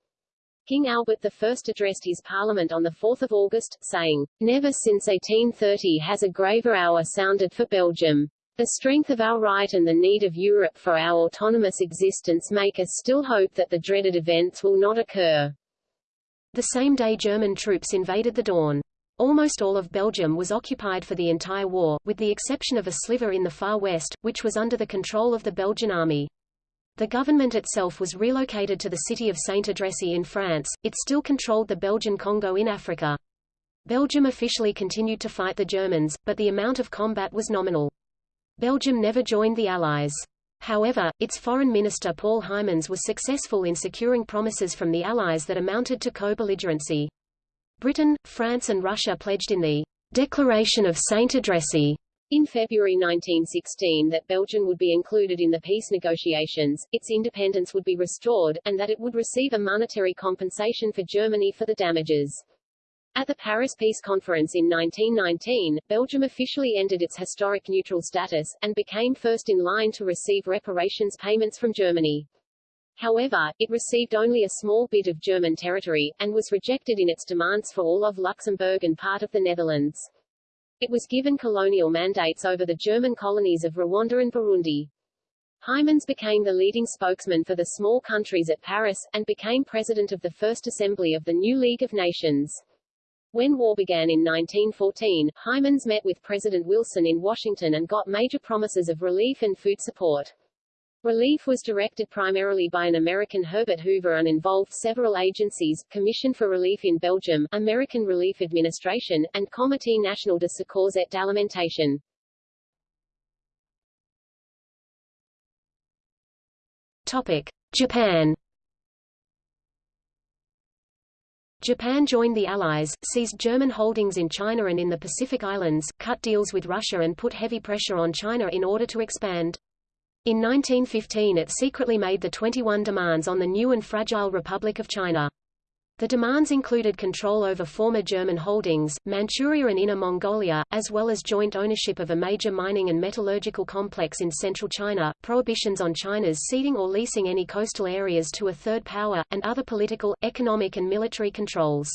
King Albert I addressed his parliament on 4 August, saying, Never since 1830 has a graver hour sounded for Belgium. The strength of our right and the need of Europe for our autonomous existence make us still hope that the dreaded events will not occur. The same day German troops invaded the Dawn. Almost all of Belgium was occupied for the entire war, with the exception of a sliver in the far west, which was under the control of the Belgian army. The government itself was relocated to the city of Sainte-Adresse in France, it still controlled the Belgian Congo in Africa. Belgium officially continued to fight the Germans, but the amount of combat was nominal. Belgium never joined the Allies. However, its foreign minister Paul Hymans was successful in securing promises from the Allies that amounted to co-belligerency. Britain, France and Russia pledged in the Declaration of Sainte-Adresse in February 1916 that Belgium would be included in the peace negotiations, its independence would be restored, and that it would receive a monetary compensation for Germany for the damages. At the Paris Peace Conference in 1919, Belgium officially ended its historic neutral status, and became first in line to receive reparations payments from Germany. However, it received only a small bit of German territory, and was rejected in its demands for all of Luxembourg and part of the Netherlands. It was given colonial mandates over the German colonies of Rwanda and Burundi. Hymans became the leading spokesman for the small countries at Paris, and became president of the First Assembly of the new League of Nations. When war began in 1914, Hymans met with President Wilson in Washington and got major promises of relief and food support. Relief was directed primarily by an American Herbert Hoover and involved several agencies, Commission for Relief in Belgium, American Relief Administration, and Comité National de Secours et d'Alimentation. Topic. Japan Japan joined the Allies, seized German holdings in China and in the Pacific Islands, cut deals with Russia and put heavy pressure on China in order to expand. In 1915 it secretly made the 21 demands on the new and fragile Republic of China. The demands included control over former German holdings, Manchuria and Inner Mongolia, as well as joint ownership of a major mining and metallurgical complex in central China, prohibitions on China's ceding or leasing any coastal areas to a third power, and other political, economic and military controls.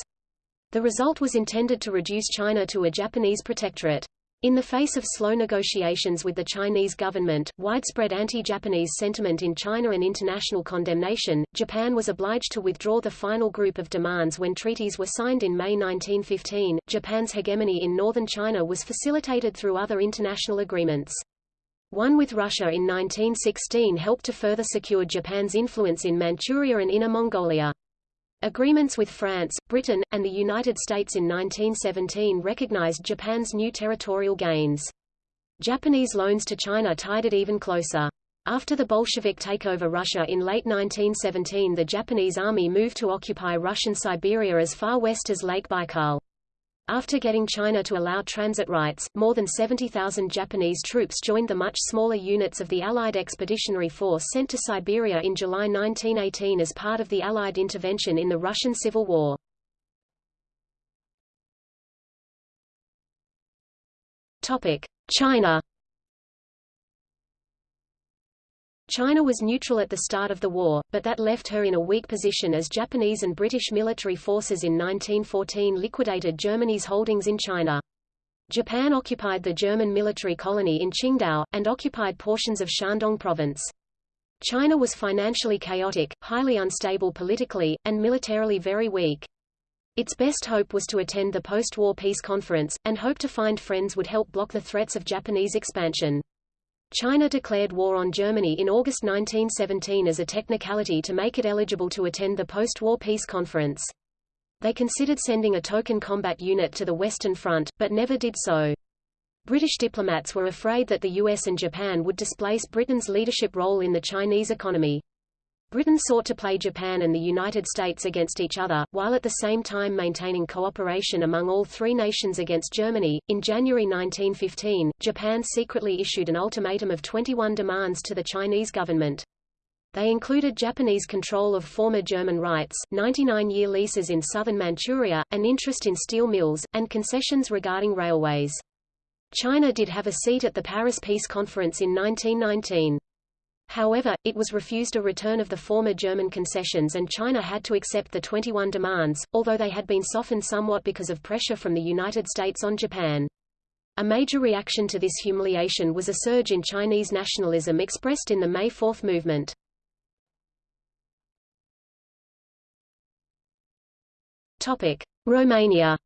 The result was intended to reduce China to a Japanese protectorate. In the face of slow negotiations with the Chinese government, widespread anti-Japanese sentiment in China and international condemnation, Japan was obliged to withdraw the final group of demands when treaties were signed in May 1915. Japan's hegemony in northern China was facilitated through other international agreements. One with Russia in 1916 helped to further secure Japan's influence in Manchuria and Inner Mongolia. Agreements with France, Britain, and the United States in 1917 recognized Japan's new territorial gains. Japanese loans to China tied it even closer. After the Bolshevik takeover Russia in late 1917 the Japanese army moved to occupy Russian Siberia as far west as Lake Baikal. After getting China to allow transit rights, more than 70,000 Japanese troops joined the much smaller units of the Allied Expeditionary Force sent to Siberia in July 1918 as part of the Allied intervention in the Russian Civil War. China China was neutral at the start of the war, but that left her in a weak position as Japanese and British military forces in 1914 liquidated Germany's holdings in China. Japan occupied the German military colony in Qingdao, and occupied portions of Shandong province. China was financially chaotic, highly unstable politically, and militarily very weak. Its best hope was to attend the post-war peace conference, and hope to find friends would help block the threats of Japanese expansion. China declared war on Germany in August 1917 as a technicality to make it eligible to attend the post-war peace conference. They considered sending a token combat unit to the Western Front, but never did so. British diplomats were afraid that the US and Japan would displace Britain's leadership role in the Chinese economy. Britain sought to play Japan and the United States against each other, while at the same time maintaining cooperation among all three nations against Germany. In January 1915, Japan secretly issued an ultimatum of 21 demands to the Chinese government. They included Japanese control of former German rights, 99-year leases in southern Manchuria, an interest in steel mills, and concessions regarding railways. China did have a seat at the Paris Peace Conference in 1919. However, it was refused a return of the former German concessions and China had to accept the 21 demands, although they had been softened somewhat because of pressure from the United States on Japan. A major reaction to this humiliation was a surge in Chinese nationalism expressed in the May 4 movement. Romania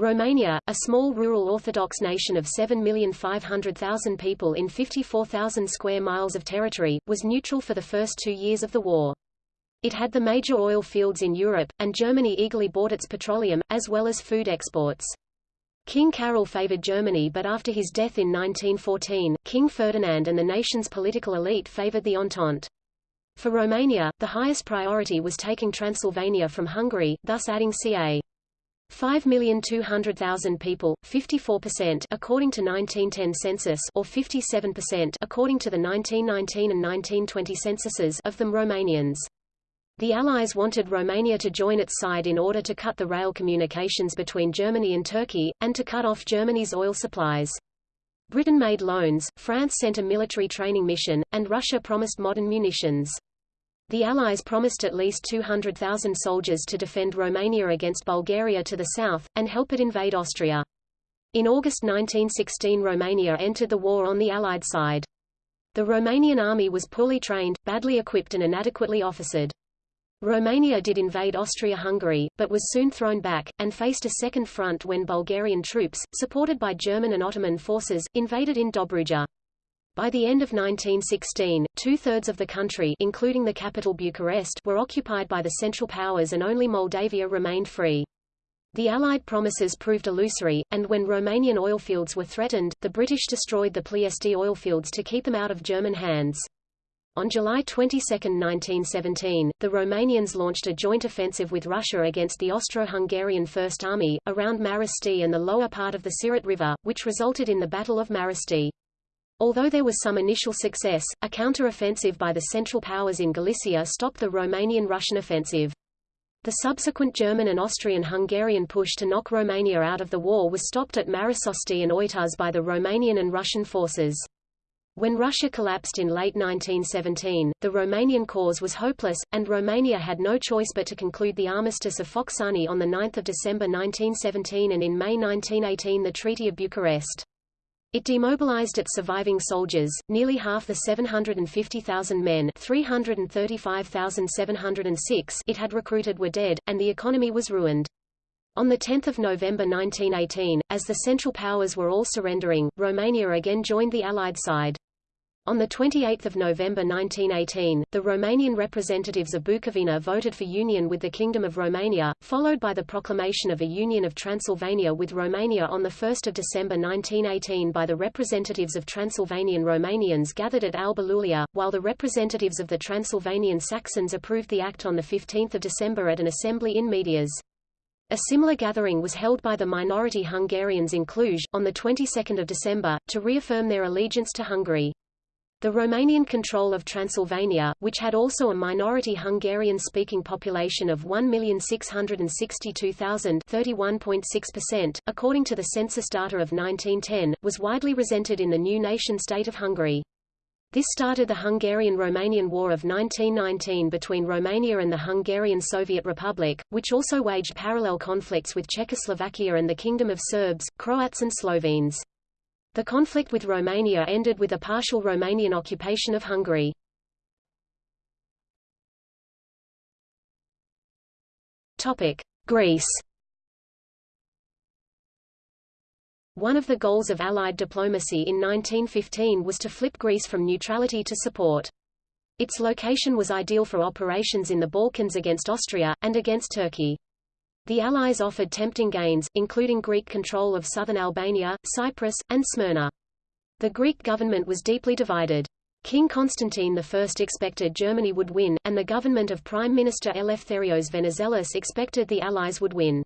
Romania, a small rural Orthodox nation of 7,500,000 people in 54,000 square miles of territory, was neutral for the first two years of the war. It had the major oil fields in Europe, and Germany eagerly bought its petroleum, as well as food exports. King Carol favored Germany but after his death in 1914, King Ferdinand and the nation's political elite favored the Entente. For Romania, the highest priority was taking Transylvania from Hungary, thus adding ca. 5,200,000 people, 54% according to 1910 census or 57% according to the 1919 and 1920 censuses of them Romanians. The Allies wanted Romania to join its side in order to cut the rail communications between Germany and Turkey, and to cut off Germany's oil supplies. Britain made loans, France sent a military training mission, and Russia promised modern munitions. The Allies promised at least 200,000 soldiers to defend Romania against Bulgaria to the south, and help it invade Austria. In August 1916 Romania entered the war on the Allied side. The Romanian army was poorly trained, badly equipped and inadequately officered. Romania did invade Austria-Hungary, but was soon thrown back, and faced a second front when Bulgarian troops, supported by German and Ottoman forces, invaded in Dobruja. By the end of 1916, two-thirds of the country including the capital Bucharest were occupied by the Central Powers and only Moldavia remained free. The Allied promises proved illusory, and when Romanian oilfields were threatened, the British destroyed the Ploiesti oilfields to keep them out of German hands. On July 22, 1917, the Romanians launched a joint offensive with Russia against the Austro-Hungarian First Army, around Mărăști and the lower part of the Siret River, which resulted in the Battle of Mărăști. Although there was some initial success, a counter-offensive by the Central Powers in Galicia stopped the Romanian-Russian offensive. The subsequent German and Austrian-Hungarian push to knock Romania out of the war was stopped at Mărășești and Oituz by the Romanian and Russian forces. When Russia collapsed in late 1917, the Romanian cause was hopeless, and Romania had no choice but to conclude the Armistice of Focșani on 9 December 1917 and in May 1918 the Treaty of Bucharest. It demobilized its surviving soldiers, nearly half the 750,000 men 335,706 it had recruited were dead, and the economy was ruined. On 10 November 1918, as the Central Powers were all surrendering, Romania again joined the Allied side. On 28 November 1918, the Romanian representatives of Bukovina voted for union with the Kingdom of Romania, followed by the proclamation of a Union of Transylvania with Romania on 1 December 1918 by the representatives of Transylvanian Romanians gathered at Alba Iulia, while the representatives of the Transylvanian Saxons approved the act on 15 December at an assembly in Medias. A similar gathering was held by the minority Hungarians in Cluj, on the 22nd of December, to reaffirm their allegiance to Hungary. The Romanian control of Transylvania, which had also a minority Hungarian-speaking population of 1,662,000 according to the census data of 1910, was widely resented in the new nation-state of Hungary. This started the Hungarian-Romanian War of 1919 between Romania and the Hungarian Soviet Republic, which also waged parallel conflicts with Czechoslovakia and the Kingdom of Serbs, Croats and Slovenes. The conflict with Romania ended with a partial Romanian occupation of Hungary. Topic: Greece. One of the goals of Allied diplomacy in 1915 was to flip Greece from neutrality to support. Its location was ideal for operations in the Balkans against Austria, and against Turkey. The Allies offered tempting gains, including Greek control of southern Albania, Cyprus, and Smyrna. The Greek government was deeply divided. King Constantine I expected Germany would win, and the government of Prime Minister Eleftherios Venizelos expected the Allies would win.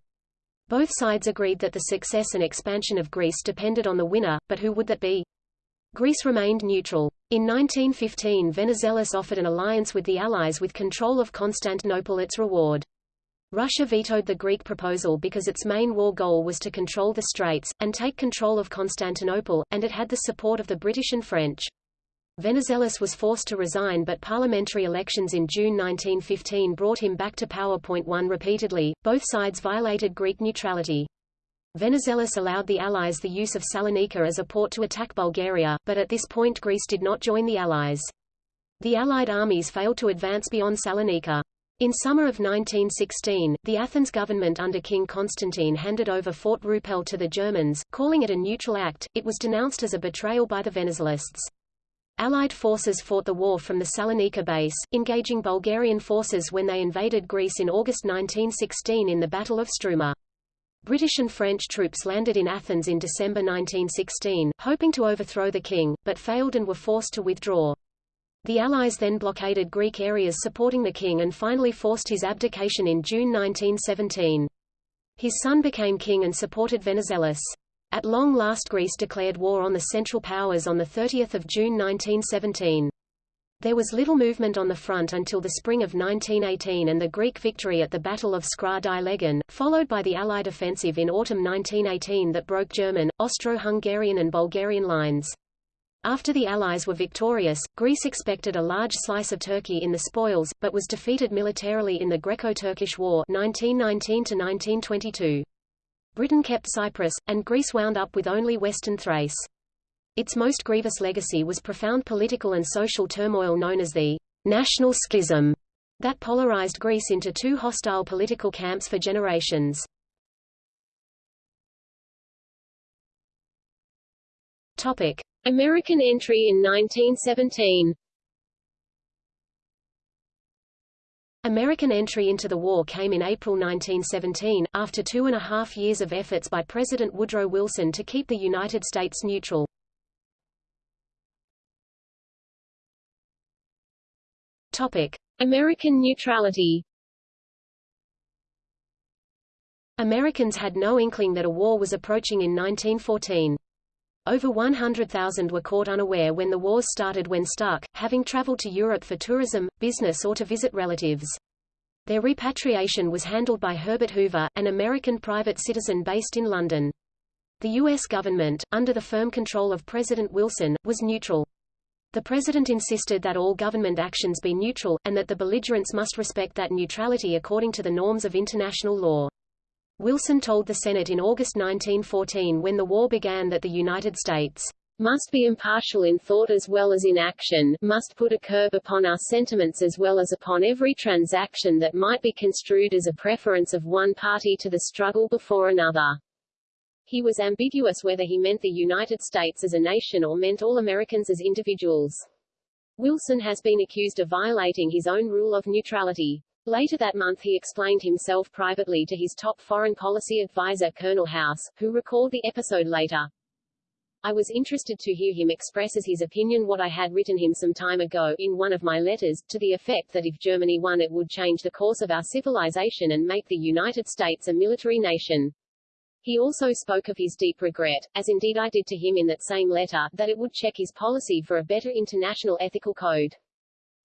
Both sides agreed that the success and expansion of Greece depended on the winner, but who would that be? Greece remained neutral. In 1915 Venizelos offered an alliance with the Allies with control of Constantinople its reward. Russia vetoed the Greek proposal because its main war goal was to control the Straits, and take control of Constantinople, and it had the support of the British and French. Venizelos was forced to resign but parliamentary elections in June 1915 brought him back to power. One repeatedly, both sides violated Greek neutrality. Venizelos allowed the Allies the use of Salonika as a port to attack Bulgaria, but at this point Greece did not join the Allies. The Allied armies failed to advance beyond Salonika. In summer of 1916, the Athens government under King Constantine handed over Fort Rupel to the Germans, calling it a neutral act. It was denounced as a betrayal by the Venizelists. Allied forces fought the war from the Salonika base, engaging Bulgarian forces when they invaded Greece in August 1916 in the Battle of Struma. British and French troops landed in Athens in December 1916, hoping to overthrow the king, but failed and were forced to withdraw. The Allies then blockaded Greek areas supporting the king and finally forced his abdication in June 1917. His son became king and supported Venizelos. At long last Greece declared war on the Central Powers on 30 June 1917. There was little movement on the front until the spring of 1918 and the Greek victory at the Battle of Skra-di-Legen, followed by the Allied offensive in autumn 1918 that broke German, Austro-Hungarian and Bulgarian lines. After the Allies were victorious, Greece expected a large slice of Turkey in the spoils, but was defeated militarily in the Greco-Turkish War 1919 Britain kept Cyprus, and Greece wound up with only western Thrace. Its most grievous legacy was profound political and social turmoil known as the national schism that polarized Greece into two hostile political camps for generations. Topic: American entry in 1917 American entry into the war came in April 1917, after two and a half years of efforts by President Woodrow Wilson to keep the United States neutral. Topic. American neutrality Americans had no inkling that a war was approaching in 1914. Over 100,000 were caught unaware when the wars started when stuck, having traveled to Europe for tourism, business or to visit relatives. Their repatriation was handled by Herbert Hoover, an American private citizen based in London. The U.S. government, under the firm control of President Wilson, was neutral. The president insisted that all government actions be neutral, and that the belligerents must respect that neutrality according to the norms of international law. Wilson told the Senate in August 1914 when the war began that the United States must be impartial in thought as well as in action, must put a curb upon our sentiments as well as upon every transaction that might be construed as a preference of one party to the struggle before another. He was ambiguous whether he meant the United States as a nation or meant all Americans as individuals. Wilson has been accused of violating his own rule of neutrality. Later that month he explained himself privately to his top foreign policy advisor Colonel House, who recalled the episode later. I was interested to hear him express as his opinion what I had written him some time ago, in one of my letters, to the effect that if Germany won it would change the course of our civilization and make the United States a military nation. He also spoke of his deep regret, as indeed I did to him in that same letter, that it would check his policy for a better international ethical code.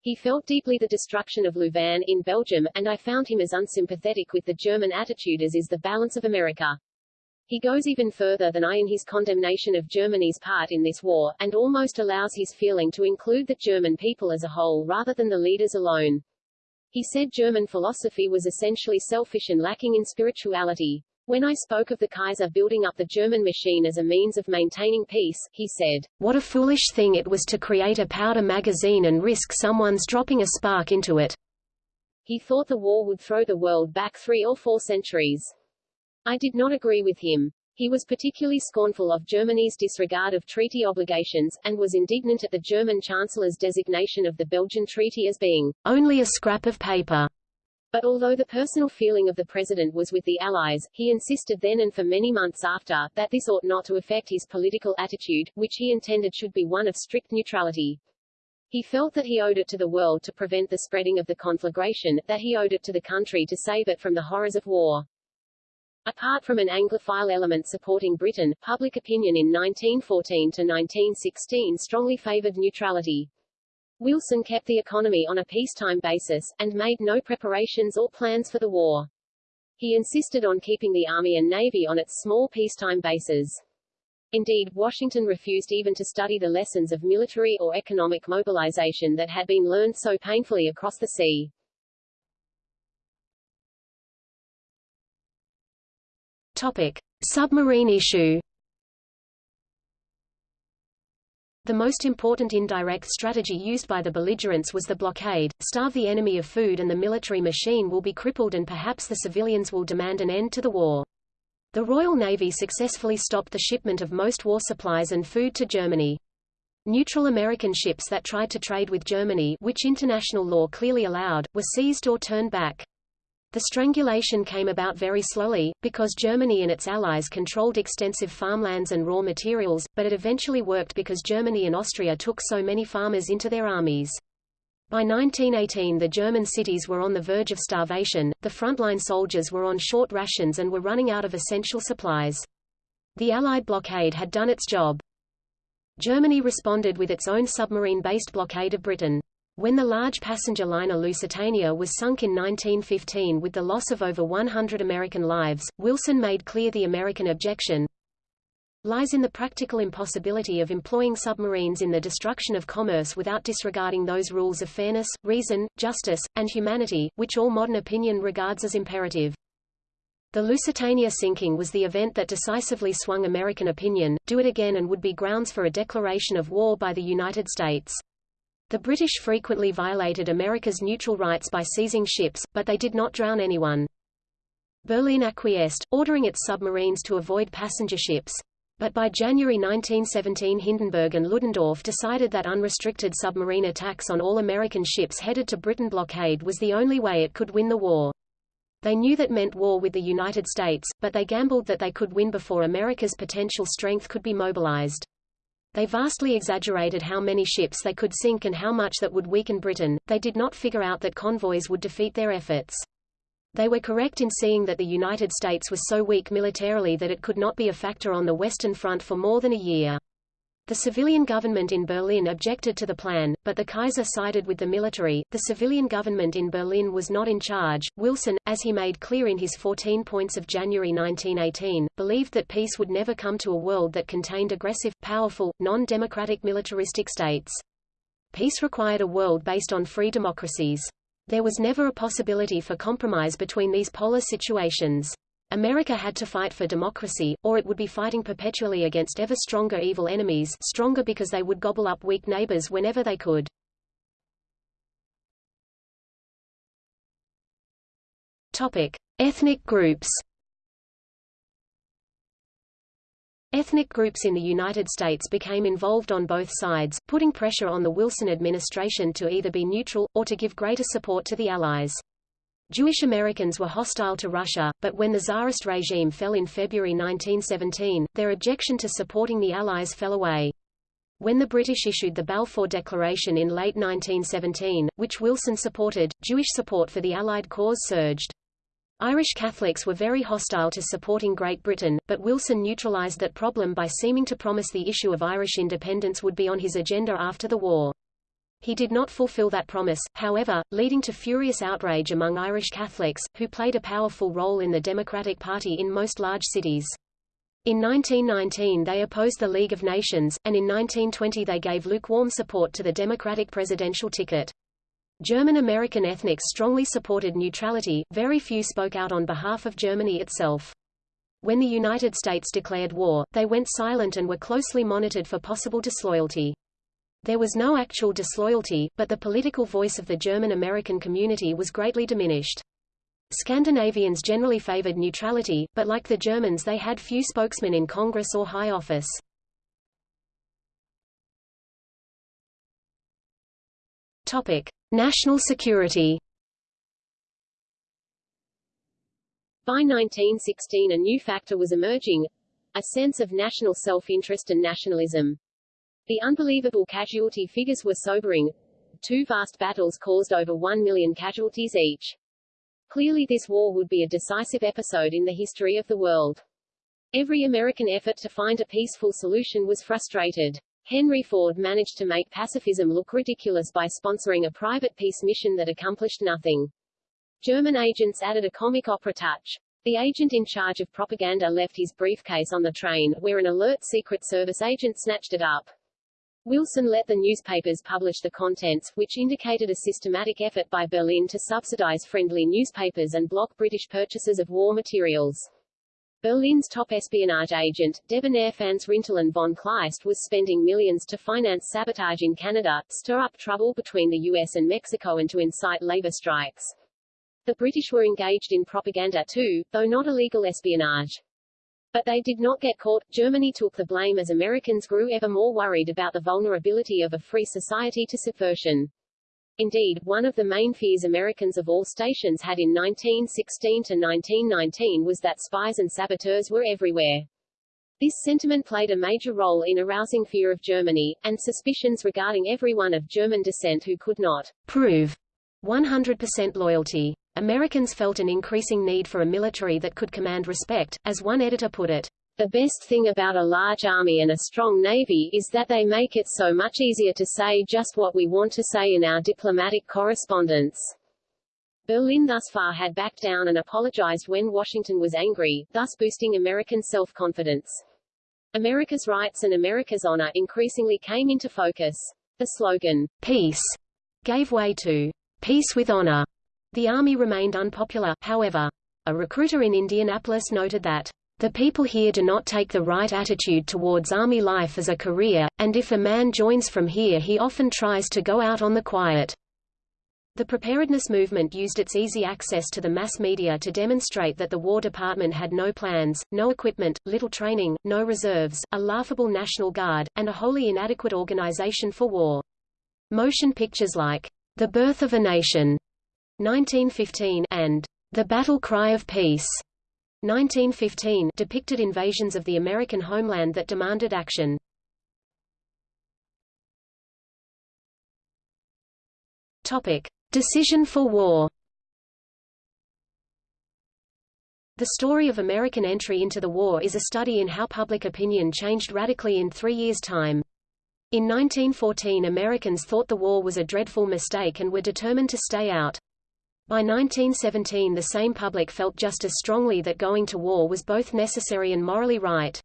He felt deeply the destruction of Louvain in Belgium, and I found him as unsympathetic with the German attitude as is the balance of America. He goes even further than I in his condemnation of Germany's part in this war, and almost allows his feeling to include the German people as a whole rather than the leaders alone. He said German philosophy was essentially selfish and lacking in spirituality. When I spoke of the Kaiser building up the German machine as a means of maintaining peace, he said, What a foolish thing it was to create a powder magazine and risk someone's dropping a spark into it. He thought the war would throw the world back three or four centuries. I did not agree with him. He was particularly scornful of Germany's disregard of treaty obligations, and was indignant at the German Chancellor's designation of the Belgian Treaty as being only a scrap of paper. But although the personal feeling of the president was with the Allies, he insisted then and for many months after, that this ought not to affect his political attitude, which he intended should be one of strict neutrality. He felt that he owed it to the world to prevent the spreading of the conflagration, that he owed it to the country to save it from the horrors of war. Apart from an Anglophile element supporting Britain, public opinion in 1914 to 1916 strongly favored neutrality. Wilson kept the economy on a peacetime basis, and made no preparations or plans for the war. He insisted on keeping the Army and Navy on its small peacetime bases. Indeed, Washington refused even to study the lessons of military or economic mobilization that had been learned so painfully across the sea. Topic. Submarine issue The most important indirect strategy used by the belligerents was the blockade, starve the enemy of food and the military machine will be crippled and perhaps the civilians will demand an end to the war. The Royal Navy successfully stopped the shipment of most war supplies and food to Germany. Neutral American ships that tried to trade with Germany which international law clearly allowed, were seized or turned back. The strangulation came about very slowly, because Germany and its allies controlled extensive farmlands and raw materials, but it eventually worked because Germany and Austria took so many farmers into their armies. By 1918 the German cities were on the verge of starvation, the frontline soldiers were on short rations and were running out of essential supplies. The Allied blockade had done its job. Germany responded with its own submarine-based blockade of Britain. When the large passenger liner Lusitania was sunk in 1915 with the loss of over 100 American lives, Wilson made clear the American objection lies in the practical impossibility of employing submarines in the destruction of commerce without disregarding those rules of fairness, reason, justice, and humanity, which all modern opinion regards as imperative. The Lusitania sinking was the event that decisively swung American opinion, do it again and would be grounds for a declaration of war by the United States. The British frequently violated America's neutral rights by seizing ships, but they did not drown anyone. Berlin acquiesced, ordering its submarines to avoid passenger ships. But by January 1917 Hindenburg and Ludendorff decided that unrestricted submarine attacks on all American ships headed to Britain blockade was the only way it could win the war. They knew that meant war with the United States, but they gambled that they could win before America's potential strength could be mobilized. They vastly exaggerated how many ships they could sink and how much that would weaken Britain. They did not figure out that convoys would defeat their efforts. They were correct in seeing that the United States was so weak militarily that it could not be a factor on the Western Front for more than a year. The civilian government in Berlin objected to the plan, but the Kaiser sided with the military. The civilian government in Berlin was not in charge. Wilson, as he made clear in his 14 points of January 1918, believed that peace would never come to a world that contained aggressive, powerful, non-democratic militaristic states. Peace required a world based on free democracies. There was never a possibility for compromise between these polar situations. America had to fight for democracy, or it would be fighting perpetually against ever stronger evil enemies stronger because they would gobble up weak neighbors whenever they could. Topic. Ethnic groups Ethnic groups in the United States became involved on both sides, putting pressure on the Wilson administration to either be neutral, or to give greater support to the Allies. Jewish Americans were hostile to Russia, but when the Tsarist regime fell in February 1917, their objection to supporting the Allies fell away. When the British issued the Balfour Declaration in late 1917, which Wilson supported, Jewish support for the Allied cause surged. Irish Catholics were very hostile to supporting Great Britain, but Wilson neutralized that problem by seeming to promise the issue of Irish independence would be on his agenda after the war. He did not fulfill that promise, however, leading to furious outrage among Irish Catholics, who played a powerful role in the Democratic Party in most large cities. In 1919 they opposed the League of Nations, and in 1920 they gave lukewarm support to the Democratic presidential ticket. German-American ethnics strongly supported neutrality, very few spoke out on behalf of Germany itself. When the United States declared war, they went silent and were closely monitored for possible disloyalty. There was no actual disloyalty, but the political voice of the German-American community was greatly diminished. Scandinavians generally favored neutrality, but like the Germans they had few spokesmen in Congress or high office. Topic. National security By 1916 a new factor was emerging, a sense of national self-interest and nationalism. The unbelievable casualty figures were sobering. Two vast battles caused over one million casualties each. Clearly this war would be a decisive episode in the history of the world. Every American effort to find a peaceful solution was frustrated. Henry Ford managed to make pacifism look ridiculous by sponsoring a private peace mission that accomplished nothing. German agents added a comic opera touch. The agent in charge of propaganda left his briefcase on the train, where an alert Secret Service agent snatched it up. Wilson let the newspapers publish the contents, which indicated a systematic effort by Berlin to subsidize friendly newspapers and block British purchases of war materials. Berlin's top espionage agent, debonair Franz Rintelen von Kleist was spending millions to finance sabotage in Canada, stir up trouble between the US and Mexico and to incite labor strikes. The British were engaged in propaganda too, though not illegal espionage. But they did not get caught. Germany took the blame as Americans grew ever more worried about the vulnerability of a free society to subversion. Indeed, one of the main fears Americans of all stations had in 1916 to 1919 was that spies and saboteurs were everywhere. This sentiment played a major role in arousing fear of Germany, and suspicions regarding everyone of German descent who could not prove 100% loyalty. Americans felt an increasing need for a military that could command respect, as one editor put it. The best thing about a large army and a strong navy is that they make it so much easier to say just what we want to say in our diplomatic correspondence. Berlin thus far had backed down and apologized when Washington was angry, thus boosting American self-confidence. America's rights and America's honor increasingly came into focus. The slogan, peace, gave way to peace with honor. The army remained unpopular, however. A recruiter in Indianapolis noted that the people here do not take the right attitude towards army life as a career, and if a man joins from here he often tries to go out on the quiet. The preparedness movement used its easy access to the mass media to demonstrate that the War Department had no plans, no equipment, little training, no reserves, a laughable National Guard, and a wholly inadequate organization for war. Motion pictures like The Birth of a Nation 1915 and The Battle Cry of Peace 1915 depicted invasions of the American homeland that demanded action. Topic: Decision for war. The story of American entry into the war is a study in how public opinion changed radically in three years' time. In 1914 Americans thought the war was a dreadful mistake and were determined to stay out. By 1917 the same public felt just as strongly that going to war was both necessary and morally right.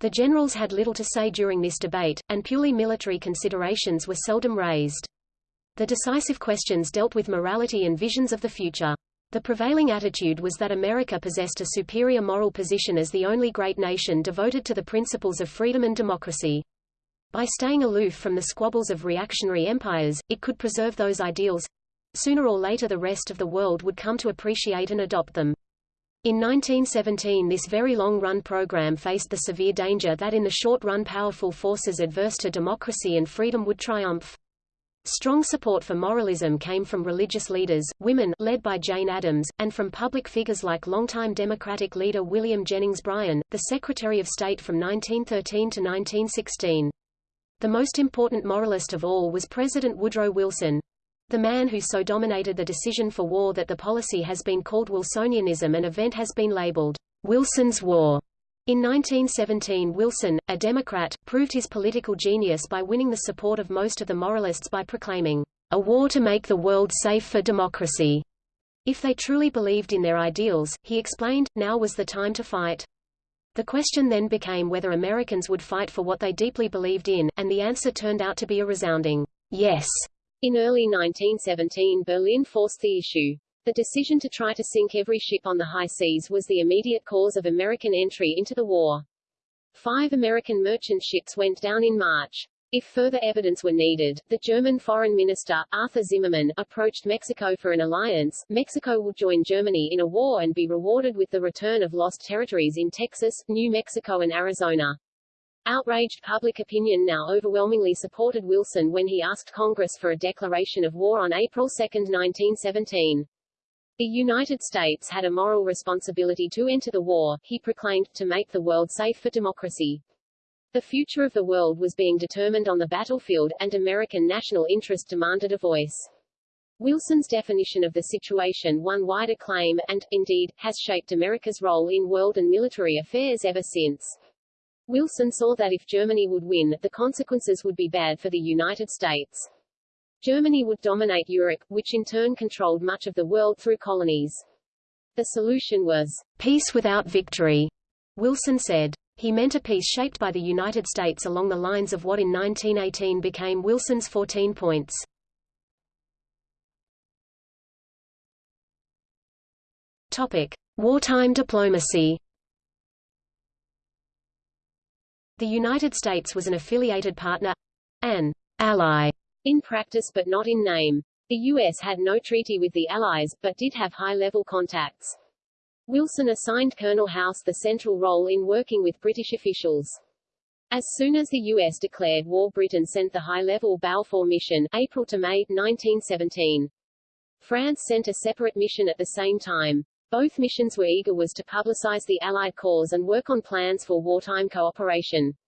The generals had little to say during this debate, and purely military considerations were seldom raised. The decisive questions dealt with morality and visions of the future. The prevailing attitude was that America possessed a superior moral position as the only great nation devoted to the principles of freedom and democracy. By staying aloof from the squabbles of reactionary empires, it could preserve those ideals. Sooner or later the rest of the world would come to appreciate and adopt them. In 1917 this very long-run program faced the severe danger that in the short run powerful forces adverse to democracy and freedom would triumph. Strong support for moralism came from religious leaders, women led by Jane Addams, and from public figures like longtime Democratic leader William Jennings Bryan, the Secretary of State from 1913 to 1916. The most important moralist of all was President Woodrow Wilson, the man who so dominated the decision for war that the policy has been called Wilsonianism and event has been labeled Wilson's War. In 1917 Wilson, a Democrat, proved his political genius by winning the support of most of the moralists by proclaiming, "...a war to make the world safe for democracy." If they truly believed in their ideals, he explained, now was the time to fight. The question then became whether Americans would fight for what they deeply believed in, and the answer turned out to be a resounding, yes. In early 1917 Berlin forced the issue. The decision to try to sink every ship on the high seas was the immediate cause of American entry into the war. Five American merchant ships went down in March. If further evidence were needed, the German Foreign Minister, Arthur Zimmermann, approached Mexico for an alliance. Mexico would join Germany in a war and be rewarded with the return of lost territories in Texas, New Mexico and Arizona. Outraged public opinion now overwhelmingly supported Wilson when he asked Congress for a declaration of war on April 2, 1917. The United States had a moral responsibility to enter the war, he proclaimed, to make the world safe for democracy. The future of the world was being determined on the battlefield, and American national interest demanded a voice. Wilson's definition of the situation won wide acclaim, and, indeed, has shaped America's role in world and military affairs ever since. Wilson saw that if Germany would win, the consequences would be bad for the United States. Germany would dominate Europe, which in turn controlled much of the world through colonies. The solution was peace without victory, Wilson said. He meant a peace shaped by the United States along the lines of what in 1918 became Wilson's 14 points. Topic: Wartime diplomacy. The United States was an affiliated partner, an ally, in practice but not in name. The U.S. had no treaty with the Allies, but did have high-level contacts. Wilson assigned Colonel House the central role in working with British officials. As soon as the U.S. declared war Britain sent the high-level Balfour mission, April to May, 1917. France sent a separate mission at the same time. Both missions were eager was to publicize the Allied cause and work on plans for wartime cooperation.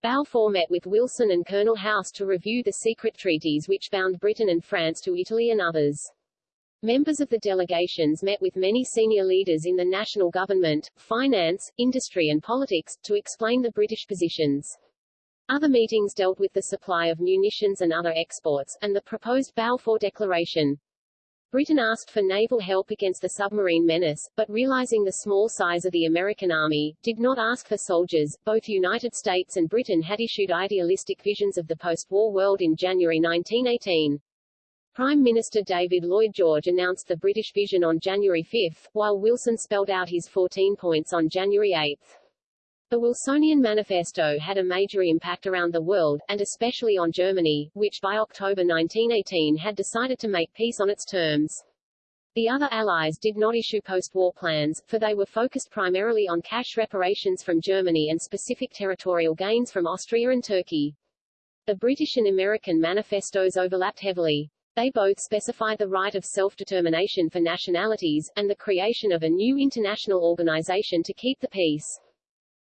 Balfour met with Wilson and Colonel House to review the secret treaties which bound Britain and France to Italy and others. Members of the delegations met with many senior leaders in the national government, finance, industry and politics, to explain the British positions. Other meetings dealt with the supply of munitions and other exports, and the proposed Balfour Declaration. Britain asked for naval help against the submarine menace, but realizing the small size of the American army, did not ask for soldiers. Both United States and Britain had issued idealistic visions of the post-war world in January 1918. Prime Minister David Lloyd George announced the British vision on January 5, while Wilson spelled out his 14 points on January 8. The Wilsonian Manifesto had a major impact around the world, and especially on Germany, which by October 1918 had decided to make peace on its terms. The other allies did not issue post-war plans, for they were focused primarily on cash reparations from Germany and specific territorial gains from Austria and Turkey. The British and American manifestos overlapped heavily. They both specified the right of self-determination for nationalities, and the creation of a new international organization to keep the peace.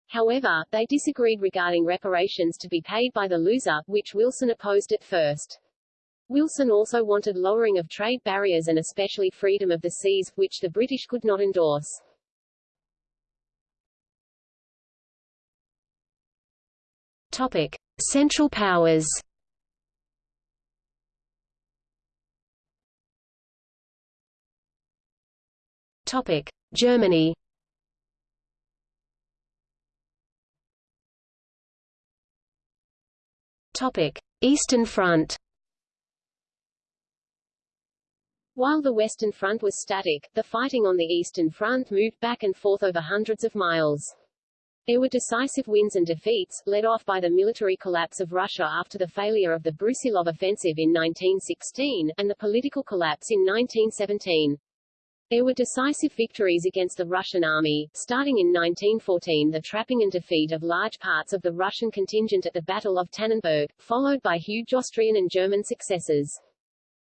However, they disagreed regarding reparations to be paid by the loser, which Wilson opposed at first. Wilson also wanted lowering of trade barriers and especially freedom of the seas, which the British could not endorse. Topic. Central powers Topic. Germany Topic: Eastern Front. While the Western Front was static, the fighting on the Eastern Front moved back and forth over hundreds of miles. There were decisive wins and defeats, led off by the military collapse of Russia after the failure of the Brusilov offensive in 1916, and the political collapse in 1917. There were decisive victories against the Russian army, starting in 1914 the trapping and defeat of large parts of the Russian contingent at the Battle of Tannenberg, followed by huge Austrian and German successes.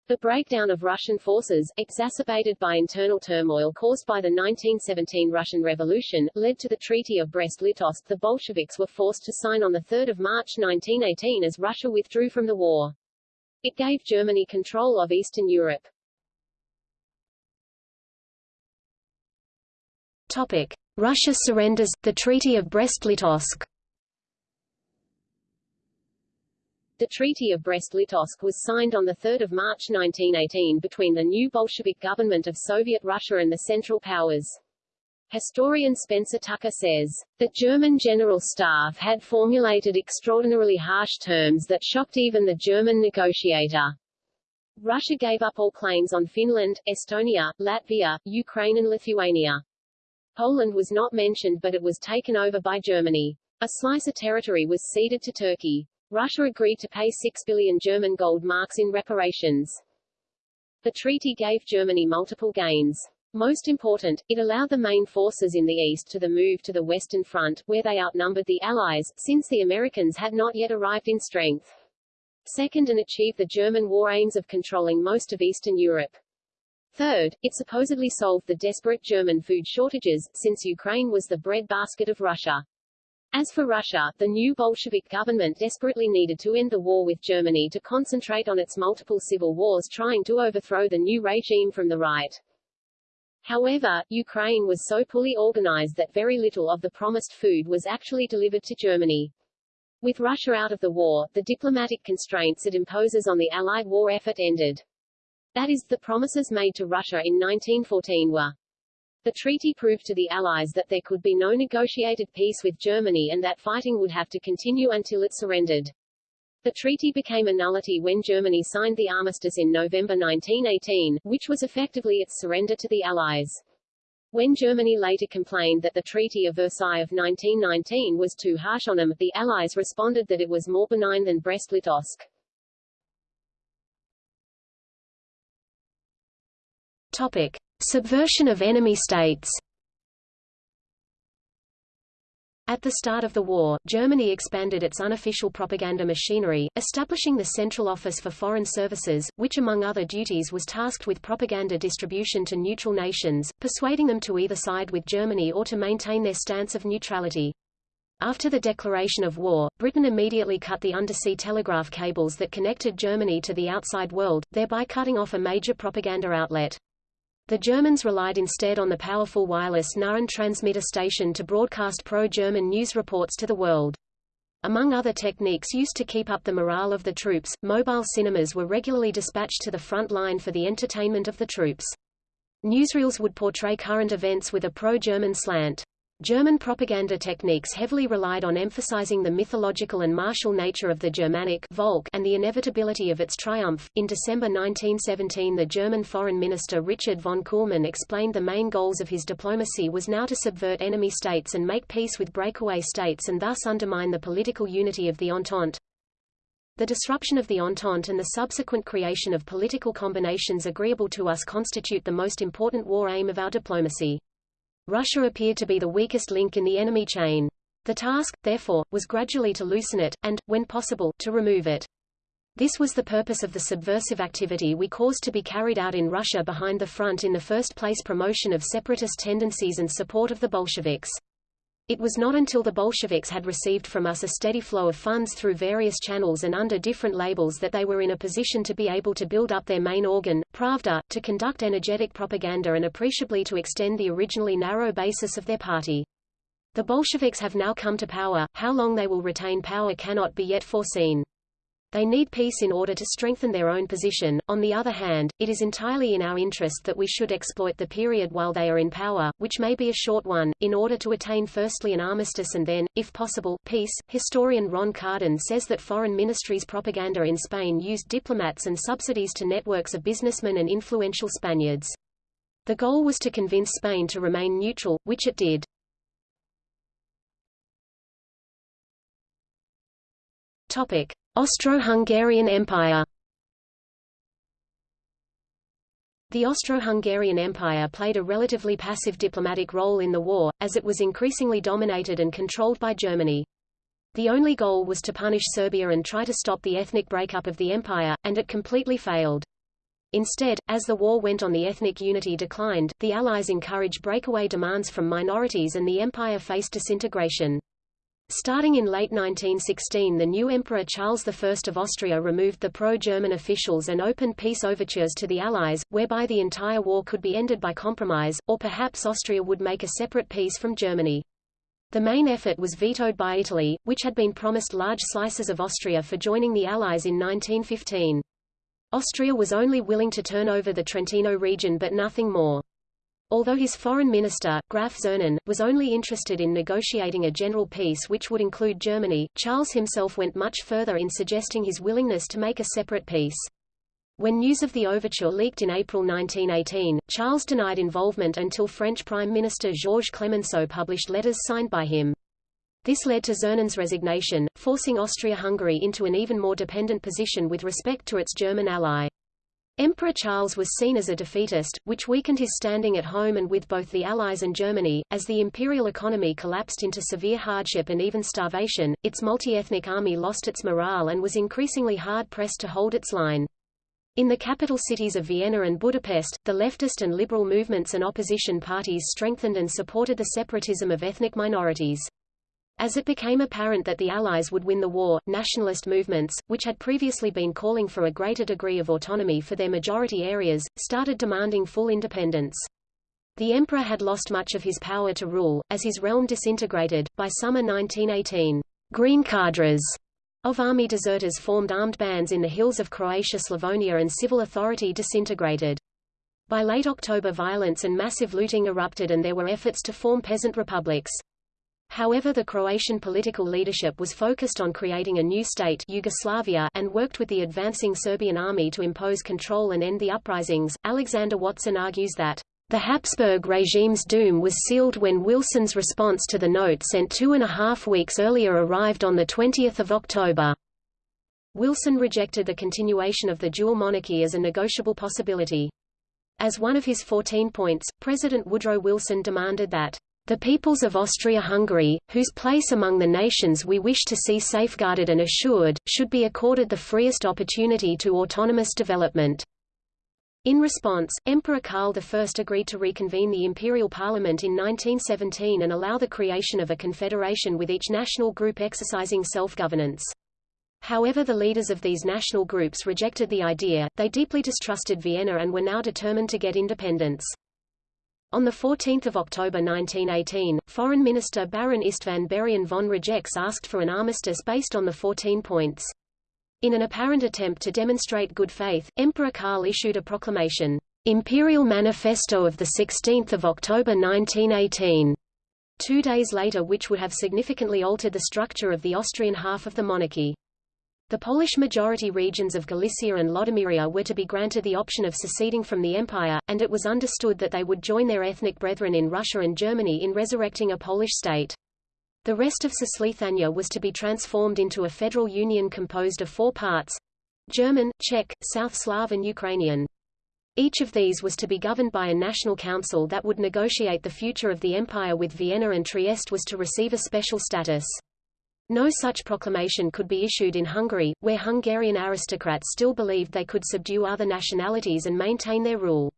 The breakdown of Russian forces, exacerbated by internal turmoil caused by the 1917 Russian Revolution, led to the Treaty of Brest-Litovsk the Bolsheviks were forced to sign on 3 March 1918 as Russia withdrew from the war. It gave Germany control of Eastern Europe. Topic. Russia surrenders, the Treaty of Brest-Litovsk The Treaty of Brest-Litovsk was signed on 3 March 1918 between the new Bolshevik government of Soviet Russia and the Central Powers. Historian Spencer Tucker says, "The German General Staff had formulated extraordinarily harsh terms that shocked even the German negotiator. Russia gave up all claims on Finland, Estonia, Latvia, Ukraine and Lithuania. Poland was not mentioned but it was taken over by Germany. A slice of territory was ceded to Turkey. Russia agreed to pay 6 billion German gold marks in reparations. The treaty gave Germany multiple gains. Most important, it allowed the main forces in the east to the move to the Western Front, where they outnumbered the Allies, since the Americans had not yet arrived in strength. Second and achieved the German war aims of controlling most of Eastern Europe. Third, it supposedly solved the desperate German food shortages, since Ukraine was the breadbasket of Russia. As for Russia, the new Bolshevik government desperately needed to end the war with Germany to concentrate on its multiple civil wars trying to overthrow the new regime from the right. However, Ukraine was so poorly organized that very little of the promised food was actually delivered to Germany. With Russia out of the war, the diplomatic constraints it imposes on the Allied war effort ended. That is, the promises made to Russia in 1914 were the treaty proved to the Allies that there could be no negotiated peace with Germany and that fighting would have to continue until it surrendered. The treaty became a nullity when Germany signed the armistice in November 1918, which was effectively its surrender to the Allies. When Germany later complained that the Treaty of Versailles of 1919 was too harsh on them, the Allies responded that it was more benign than Brest-Litovsk. Topic. Subversion of enemy states At the start of the war, Germany expanded its unofficial propaganda machinery, establishing the Central Office for Foreign Services, which among other duties was tasked with propaganda distribution to neutral nations, persuading them to either side with Germany or to maintain their stance of neutrality. After the declaration of war, Britain immediately cut the undersea telegraph cables that connected Germany to the outside world, thereby cutting off a major propaganda outlet. The Germans relied instead on the powerful wireless Nauen transmitter station to broadcast pro-German news reports to the world. Among other techniques used to keep up the morale of the troops, mobile cinemas were regularly dispatched to the front line for the entertainment of the troops. Newsreels would portray current events with a pro-German slant. German propaganda techniques heavily relied on emphasizing the mythological and martial nature of the Germanic Volk and the inevitability of its triumph. In December 1917, the German Foreign Minister Richard von Kuhlmann explained the main goals of his diplomacy was now to subvert enemy states and make peace with breakaway states and thus undermine the political unity of the Entente. The disruption of the Entente and the subsequent creation of political combinations agreeable to us constitute the most important war aim of our diplomacy. Russia appeared to be the weakest link in the enemy chain. The task, therefore, was gradually to loosen it, and, when possible, to remove it. This was the purpose of the subversive activity we caused to be carried out in Russia behind the front in the first place promotion of separatist tendencies and support of the Bolsheviks. It was not until the Bolsheviks had received from us a steady flow of funds through various channels and under different labels that they were in a position to be able to build up their main organ, Pravda, to conduct energetic propaganda and appreciably to extend the originally narrow basis of their party. The Bolsheviks have now come to power, how long they will retain power cannot be yet foreseen. They need peace in order to strengthen their own position. On the other hand, it is entirely in our interest that we should exploit the period while they are in power, which may be a short one, in order to attain firstly an armistice and then, if possible, peace. Historian Ron Carden says that foreign ministries' propaganda in Spain used diplomats and subsidies to networks of businessmen and influential Spaniards. The goal was to convince Spain to remain neutral, which it did. Austro-Hungarian Empire The Austro-Hungarian Empire played a relatively passive diplomatic role in the war, as it was increasingly dominated and controlled by Germany. The only goal was to punish Serbia and try to stop the ethnic breakup of the empire, and it completely failed. Instead, as the war went on the ethnic unity declined, the Allies encouraged breakaway demands from minorities and the empire faced disintegration. Starting in late 1916 the new Emperor Charles I of Austria removed the pro-German officials and opened peace overtures to the Allies, whereby the entire war could be ended by compromise, or perhaps Austria would make a separate peace from Germany. The main effort was vetoed by Italy, which had been promised large slices of Austria for joining the Allies in 1915. Austria was only willing to turn over the Trentino region but nothing more. Although his foreign minister, Graf Czernin, was only interested in negotiating a general peace which would include Germany, Charles himself went much further in suggesting his willingness to make a separate peace. When news of the overture leaked in April 1918, Charles denied involvement until French Prime Minister Georges Clemenceau published letters signed by him. This led to Czernin's resignation, forcing Austria-Hungary into an even more dependent position with respect to its German ally. Emperor Charles was seen as a defeatist, which weakened his standing at home and with both the Allies and Germany. As the imperial economy collapsed into severe hardship and even starvation, its multi-ethnic army lost its morale and was increasingly hard-pressed to hold its line. In the capital cities of Vienna and Budapest, the leftist and liberal movements and opposition parties strengthened and supported the separatism of ethnic minorities. As it became apparent that the Allies would win the war, nationalist movements, which had previously been calling for a greater degree of autonomy for their majority areas, started demanding full independence. The emperor had lost much of his power to rule, as his realm disintegrated. By summer 1918, green cadres of army deserters formed armed bands in the hills of Croatia Slavonia and civil authority disintegrated. By late October violence and massive looting erupted and there were efforts to form peasant republics. However the Croatian political leadership was focused on creating a new state Yugoslavia and worked with the advancing Serbian army to impose control and end the uprisings. Alexander Watson argues that the Habsburg regime's doom was sealed when Wilson's response to the note sent two and a half weeks earlier arrived on 20 October. Wilson rejected the continuation of the dual monarchy as a negotiable possibility. As one of his 14 points, President Woodrow Wilson demanded that the peoples of Austria-Hungary, whose place among the nations we wish to see safeguarded and assured, should be accorded the freest opportunity to autonomous development. In response, Emperor Karl I agreed to reconvene the imperial parliament in 1917 and allow the creation of a confederation with each national group exercising self-governance. However the leaders of these national groups rejected the idea, they deeply distrusted Vienna and were now determined to get independence. On 14 October 1918, Foreign Minister Baron Istvan Burián von Rajecz asked for an armistice based on the 14 points. In an apparent attempt to demonstrate good faith, Emperor Karl issued a proclamation, Imperial Manifesto of 16 October 1918, two days later which would have significantly altered the structure of the Austrian half of the monarchy. The Polish-majority regions of Galicia and Lodomeria were to be granted the option of seceding from the empire, and it was understood that they would join their ethnic brethren in Russia and Germany in resurrecting a Polish state. The rest of Cisleithania was to be transformed into a federal union composed of four parts German, Czech, South Slav and Ukrainian. Each of these was to be governed by a national council that would negotiate the future of the empire with Vienna and Trieste was to receive a special status. No such proclamation could be issued in Hungary, where Hungarian aristocrats still believed they could subdue other nationalities and maintain their rule.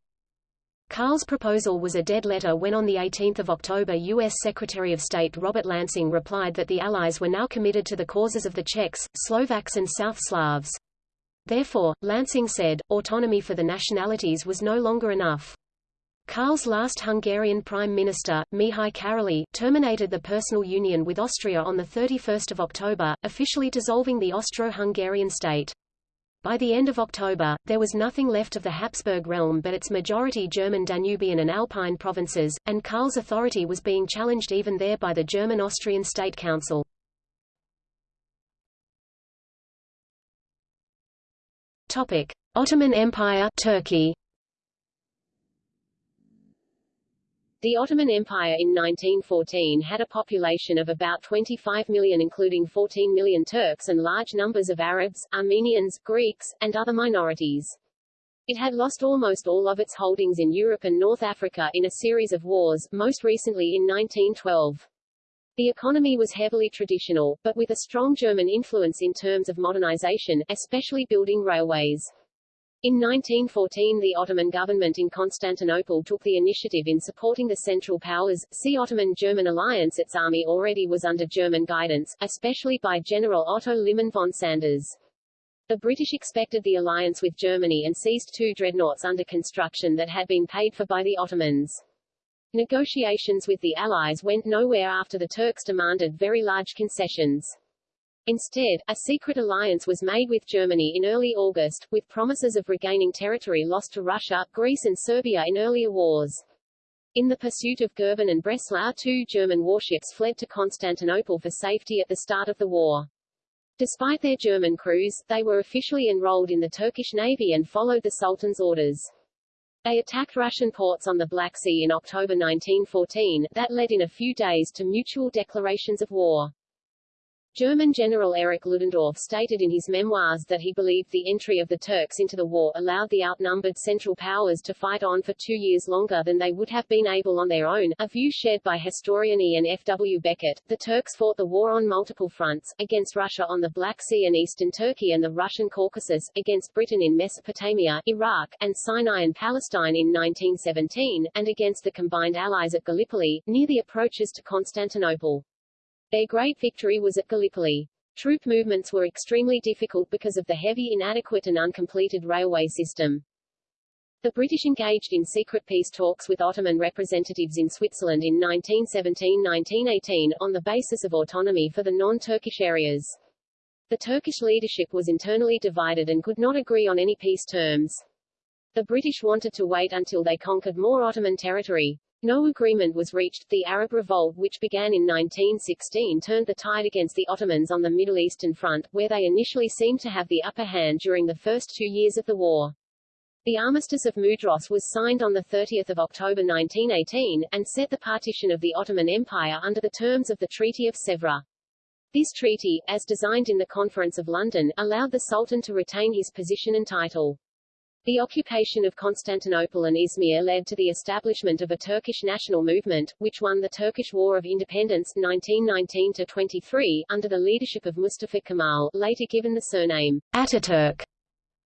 Karl's proposal was a dead letter when on 18 October U.S. Secretary of State Robert Lansing replied that the Allies were now committed to the causes of the Czechs, Slovaks and South Slavs. Therefore, Lansing said, autonomy for the nationalities was no longer enough. Karl's last Hungarian Prime Minister, Mihály Károlyi, terminated the personal union with Austria on 31 October, officially dissolving the Austro-Hungarian state. By the end of October, there was nothing left of the Habsburg realm but its majority German Danubian and Alpine provinces, and Karl's authority was being challenged even there by the German-Austrian State Council. Ottoman Empire, Turkey. The Ottoman Empire in 1914 had a population of about 25 million including 14 million Turks and large numbers of Arabs, Armenians, Greeks, and other minorities. It had lost almost all of its holdings in Europe and North Africa in a series of wars, most recently in 1912. The economy was heavily traditional, but with a strong German influence in terms of modernization, especially building railways. In 1914 the Ottoman government in Constantinople took the initiative in supporting the Central Powers, see Ottoman-German alliance its army already was under German guidance, especially by General Otto Liman von Sanders. The British expected the alliance with Germany and seized two dreadnoughts under construction that had been paid for by the Ottomans. Negotiations with the Allies went nowhere after the Turks demanded very large concessions. Instead, a secret alliance was made with Germany in early August, with promises of regaining territory lost to Russia, Greece and Serbia in earlier wars. In the pursuit of Goeben and Breslau two German warships fled to Constantinople for safety at the start of the war. Despite their German crews, they were officially enrolled in the Turkish Navy and followed the Sultan's orders. They attacked Russian ports on the Black Sea in October 1914, that led in a few days to mutual declarations of war. German General Erich Ludendorff stated in his memoirs that he believed the entry of the Turks into the war allowed the outnumbered Central Powers to fight on for two years longer than they would have been able on their own, a view shared by historian Ian F. W. Beckett. The Turks fought the war on multiple fronts, against Russia on the Black Sea and eastern Turkey and the Russian Caucasus, against Britain in Mesopotamia, Iraq, and Sinai and Palestine in 1917, and against the combined allies at Gallipoli, near the approaches to Constantinople. Their great victory was at Gallipoli. Troop movements were extremely difficult because of the heavy inadequate and uncompleted railway system. The British engaged in secret peace talks with Ottoman representatives in Switzerland in 1917–1918, on the basis of autonomy for the non-Turkish areas. The Turkish leadership was internally divided and could not agree on any peace terms. The British wanted to wait until they conquered more Ottoman territory. No agreement was reached. The Arab Revolt which began in 1916 turned the tide against the Ottomans on the Middle Eastern front, where they initially seemed to have the upper hand during the first two years of the war. The Armistice of Mudros was signed on 30 October 1918, and set the partition of the Ottoman Empire under the terms of the Treaty of Sèvres. This treaty, as designed in the Conference of London, allowed the Sultan to retain his position and title. The occupation of Constantinople and Izmir led to the establishment of a Turkish national movement, which won the Turkish War of Independence 1919-23, under the leadership of Mustafa Kemal, later given the surname Ataturk.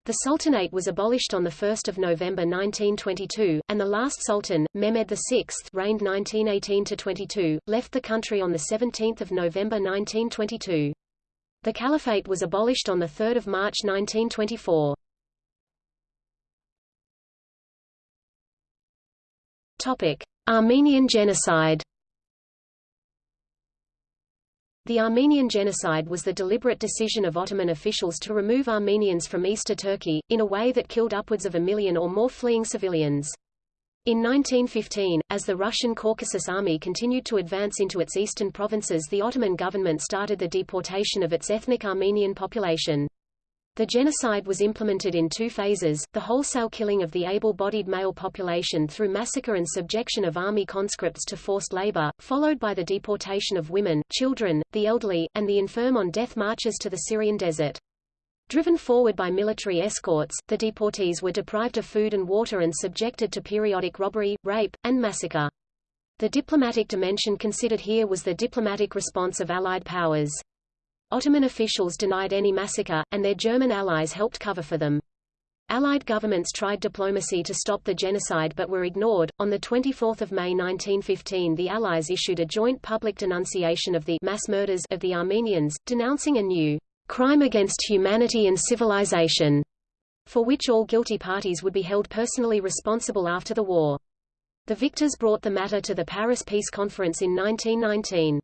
The Sultanate was abolished on 1 November 1922, and the last Sultan, Mehmed VI reigned 1918-22, left the country on 17 November 1922. The Caliphate was abolished on 3 March 1924. Armenian genocide. The Armenian genocide was the deliberate decision of Ottoman officials to remove Armenians from Easter Turkey, in a way that killed upwards of a million or more fleeing civilians. In 1915, as the Russian Caucasus Army continued to advance into its eastern provinces the Ottoman government started the deportation of its ethnic Armenian population. The genocide was implemented in two phases, the wholesale killing of the able-bodied male population through massacre and subjection of army conscripts to forced labor, followed by the deportation of women, children, the elderly, and the infirm on death marches to the Syrian desert. Driven forward by military escorts, the deportees were deprived of food and water and subjected to periodic robbery, rape, and massacre. The diplomatic dimension considered here was the diplomatic response of Allied powers. Ottoman officials denied any massacre, and their German allies helped cover for them. Allied governments tried diplomacy to stop the genocide but were ignored. On the 24th of May 1915, the Allies issued a joint public denunciation of the mass murders of the Armenians, denouncing a new crime against humanity and civilization, for which all guilty parties would be held personally responsible after the war. The victors brought the matter to the Paris Peace Conference in 1919.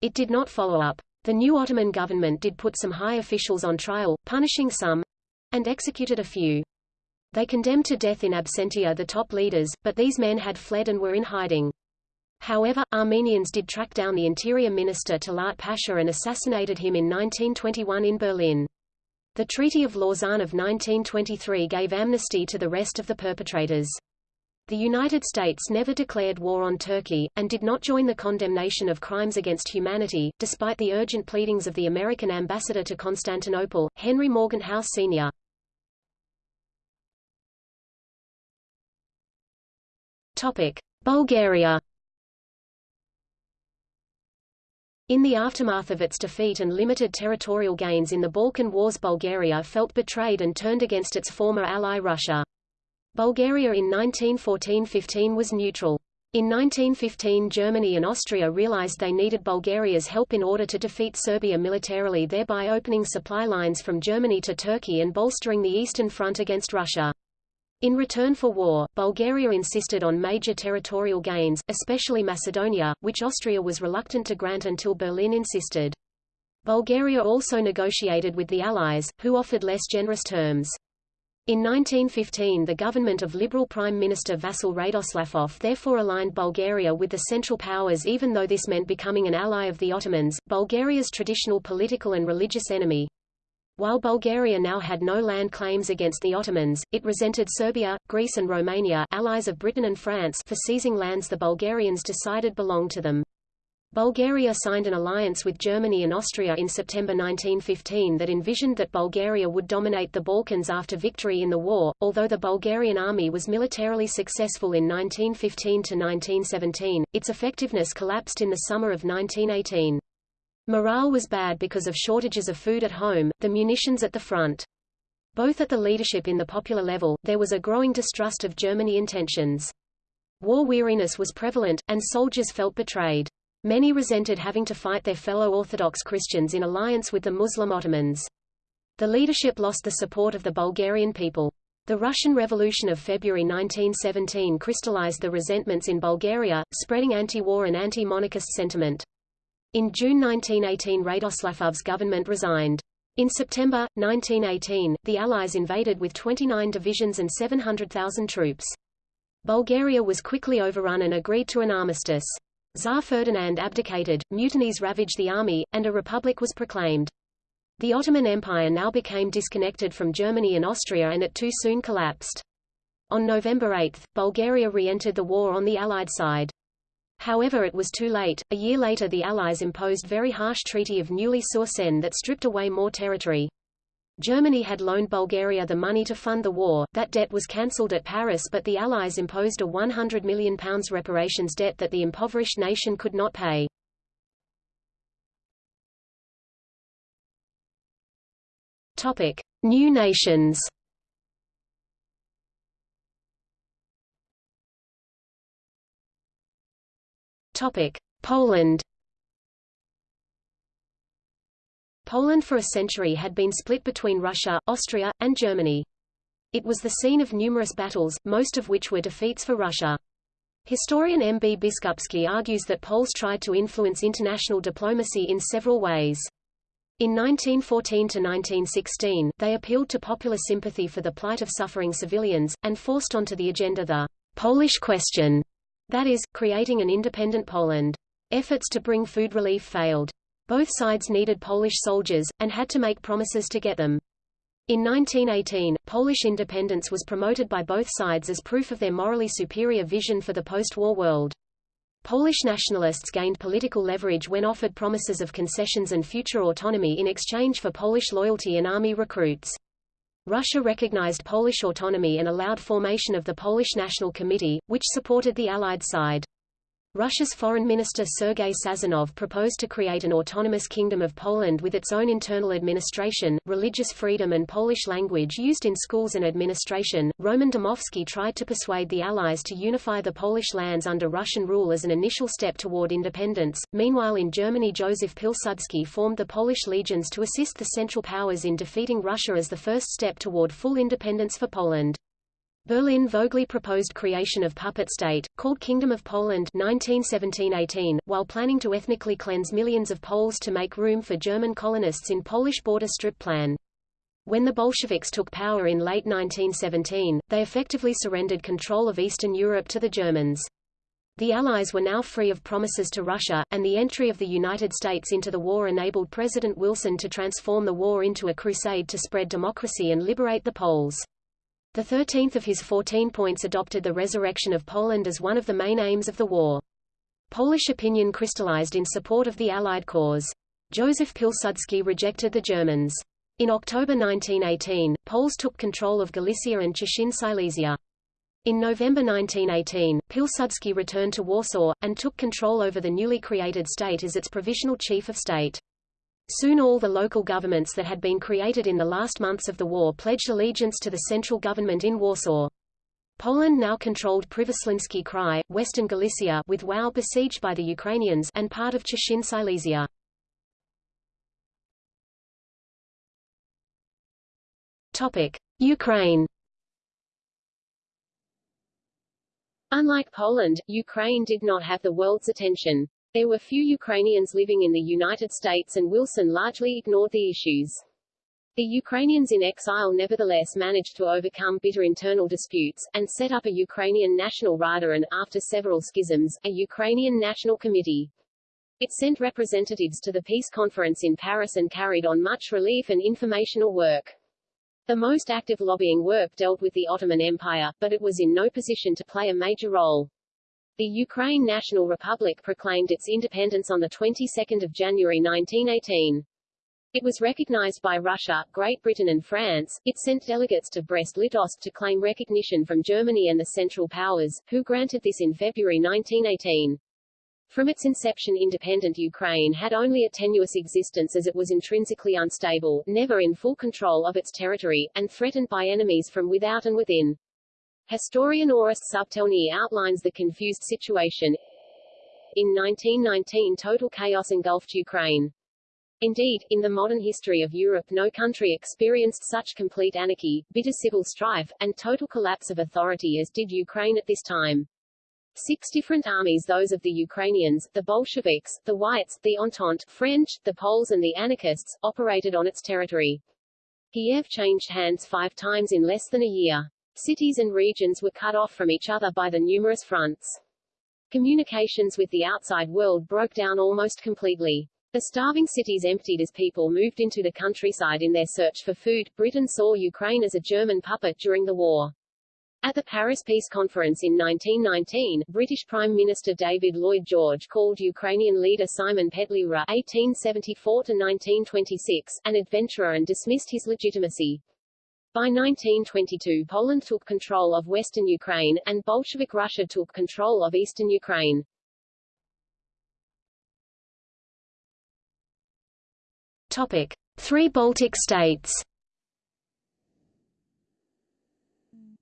It did not follow up. The new Ottoman government did put some high officials on trial, punishing some—and executed a few. They condemned to death in absentia the top leaders, but these men had fled and were in hiding. However, Armenians did track down the interior minister Talat Pasha and assassinated him in 1921 in Berlin. The Treaty of Lausanne of 1923 gave amnesty to the rest of the perpetrators. The United States never declared war on Turkey, and did not join the condemnation of crimes against humanity, despite the urgent pleadings of the American ambassador to Constantinople, Henry Morgenthau Sr. Topic. Bulgaria In the aftermath of its defeat and limited territorial gains in the Balkan Wars Bulgaria felt betrayed and turned against its former ally Russia. Bulgaria in 1914–15 was neutral. In 1915 Germany and Austria realized they needed Bulgaria's help in order to defeat Serbia militarily thereby opening supply lines from Germany to Turkey and bolstering the Eastern Front against Russia. In return for war, Bulgaria insisted on major territorial gains, especially Macedonia, which Austria was reluctant to grant until Berlin insisted. Bulgaria also negotiated with the Allies, who offered less generous terms. In 1915 the government of Liberal Prime Minister Vasil Radoslavov therefore aligned Bulgaria with the Central Powers even though this meant becoming an ally of the Ottomans, Bulgaria's traditional political and religious enemy. While Bulgaria now had no land claims against the Ottomans, it resented Serbia, Greece and Romania allies of Britain and France for seizing lands the Bulgarians decided belonged to them. Bulgaria signed an alliance with Germany and Austria in September 1915 that envisioned that Bulgaria would dominate the Balkans after victory in the war. Although the Bulgarian army was militarily successful in 1915 to 1917, its effectiveness collapsed in the summer of 1918. Morale was bad because of shortages of food at home, the munitions at the front. Both at the leadership in the popular level, there was a growing distrust of Germany intentions. War weariness was prevalent, and soldiers felt betrayed. Many resented having to fight their fellow Orthodox Christians in alliance with the Muslim Ottomans. The leadership lost the support of the Bulgarian people. The Russian Revolution of February 1917 crystallized the resentments in Bulgaria, spreading anti-war and anti-monarchist sentiment. In June 1918 Radoslavov's government resigned. In September, 1918, the Allies invaded with 29 divisions and 700,000 troops. Bulgaria was quickly overrun and agreed to an armistice. Tsar Ferdinand abdicated, mutinies ravaged the army, and a republic was proclaimed. The Ottoman Empire now became disconnected from Germany and Austria and it too soon collapsed. On November 8, Bulgaria re-entered the war on the Allied side. However it was too late, a year later the Allies imposed very harsh Treaty of Neuilly-sur-Seine that stripped away more territory. Germany had loaned Bulgaria the money to fund the war, that debt was cancelled at Paris but the Allies imposed a £100 million reparations debt that the impoverished nation could not pay. Topic. New nations Topic. Poland Poland for a century had been split between Russia, Austria, and Germany. It was the scene of numerous battles, most of which were defeats for Russia. Historian M. B. Biskupski argues that Poles tried to influence international diplomacy in several ways. In 1914 to 1916, they appealed to popular sympathy for the plight of suffering civilians, and forced onto the agenda the Polish question, that is, creating an independent Poland. Efforts to bring food relief failed. Both sides needed Polish soldiers, and had to make promises to get them. In 1918, Polish independence was promoted by both sides as proof of their morally superior vision for the post-war world. Polish nationalists gained political leverage when offered promises of concessions and future autonomy in exchange for Polish loyalty and army recruits. Russia recognized Polish autonomy and allowed formation of the Polish National Committee, which supported the Allied side. Russia's Foreign Minister Sergei Sazonov proposed to create an autonomous Kingdom of Poland with its own internal administration, religious freedom and Polish language used in schools and administration. Roman Dmowski tried to persuade the Allies to unify the Polish lands under Russian rule as an initial step toward independence. Meanwhile in Germany Joseph Pilsudski formed the Polish legions to assist the Central Powers in defeating Russia as the first step toward full independence for Poland. Berlin Vogeli proposed creation of puppet state, called Kingdom of Poland 1917-18, while planning to ethnically cleanse millions of Poles to make room for German colonists in Polish border strip plan. When the Bolsheviks took power in late 1917, they effectively surrendered control of Eastern Europe to the Germans. The Allies were now free of promises to Russia, and the entry of the United States into the war enabled President Wilson to transform the war into a crusade to spread democracy and liberate the Poles. The 13th of his 14 points adopted the resurrection of Poland as one of the main aims of the war. Polish opinion crystallized in support of the Allied cause. Joseph Pilsudski rejected the Germans. In October 1918, Poles took control of Galicia and Cieszyn Silesia. In November 1918, Pilsudski returned to Warsaw, and took control over the newly created state as its provisional chief of state. Soon all the local governments that had been created in the last months of the war pledged allegiance to the central government in Warsaw. Poland now controlled Przemysliński Krai, western Galicia with Wau besieged by the Ukrainians and part of Cieszyn Silesia. Topic: Ukraine. Unlike Poland, Ukraine did not have the world's attention. There were few Ukrainians living in the United States and Wilson largely ignored the issues. The Ukrainians in exile nevertheless managed to overcome bitter internal disputes, and set up a Ukrainian National Rada and, after several schisms, a Ukrainian National Committee. It sent representatives to the peace conference in Paris and carried on much relief and informational work. The most active lobbying work dealt with the Ottoman Empire, but it was in no position to play a major role. The Ukraine National Republic proclaimed its independence on the 22nd of January 1918. It was recognized by Russia, Great Britain and France. It sent delegates to Brest-Litovsk to claim recognition from Germany and the Central Powers, who granted this in February 1918. From its inception independent Ukraine had only a tenuous existence as it was intrinsically unstable, never in full control of its territory, and threatened by enemies from without and within. Historian Orest Subtelny outlines the confused situation. In 1919 total chaos engulfed Ukraine. Indeed, in the modern history of Europe no country experienced such complete anarchy, bitter civil strife, and total collapse of authority as did Ukraine at this time. Six different armies those of the Ukrainians, the Bolsheviks, the Whites, the Entente, French, the Poles and the anarchists, operated on its territory. Kiev changed hands five times in less than a year. Cities and regions were cut off from each other by the numerous fronts. Communications with the outside world broke down almost completely. The starving cities emptied as people moved into the countryside in their search for food. Britain saw Ukraine as a German puppet during the war. At the Paris Peace Conference in 1919, British Prime Minister David Lloyd George called Ukrainian leader Simon Petliura (1874–1926) an adventurer and dismissed his legitimacy. By 1922 Poland took control of western Ukraine, and Bolshevik Russia took control of eastern Ukraine. Topic. Three Baltic states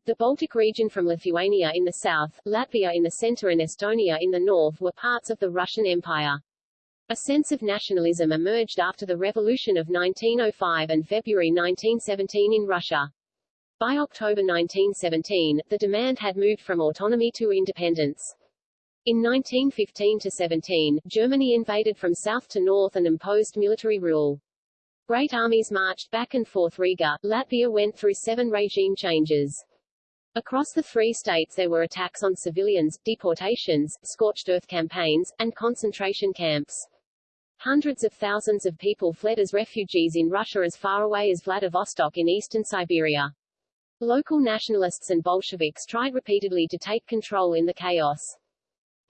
The Baltic region from Lithuania in the south, Latvia in the center and Estonia in the north were parts of the Russian Empire. A sense of nationalism emerged after the Revolution of 1905 and February 1917 in Russia. By October 1917, the demand had moved from autonomy to independence. In 1915–17, Germany invaded from south to north and imposed military rule. Great armies marched back and forth Riga, Latvia went through seven regime changes. Across the three states there were attacks on civilians, deportations, scorched earth campaigns, and concentration camps. Hundreds of thousands of people fled as refugees in Russia as far away as Vladivostok in eastern Siberia. Local nationalists and Bolsheviks tried repeatedly to take control in the chaos.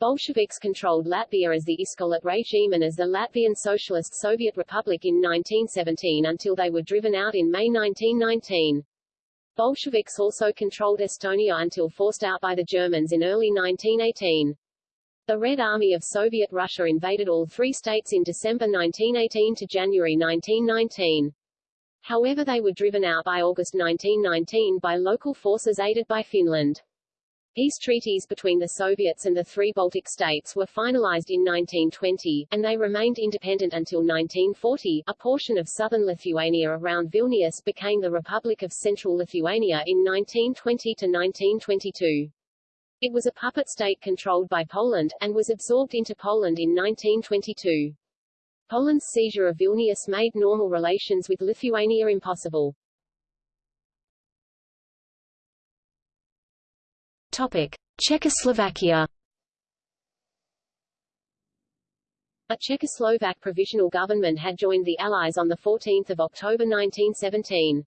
Bolsheviks controlled Latvia as the Iskolat regime and as the Latvian Socialist Soviet Republic in 1917 until they were driven out in May 1919. Bolsheviks also controlled Estonia until forced out by the Germans in early 1918. The Red Army of Soviet Russia invaded all three states in December 1918 to January 1919. However they were driven out by August 1919 by local forces aided by Finland. Peace treaties between the Soviets and the three Baltic states were finalized in 1920, and they remained independent until 1940. A portion of southern Lithuania around Vilnius became the Republic of Central Lithuania in 1920 to 1922. It was a puppet state controlled by Poland, and was absorbed into Poland in 1922. Poland's seizure of Vilnius made normal relations with Lithuania impossible. Topic: Czechoslovakia. A Czechoslovak provisional government had joined the Allies on 14 October 1917.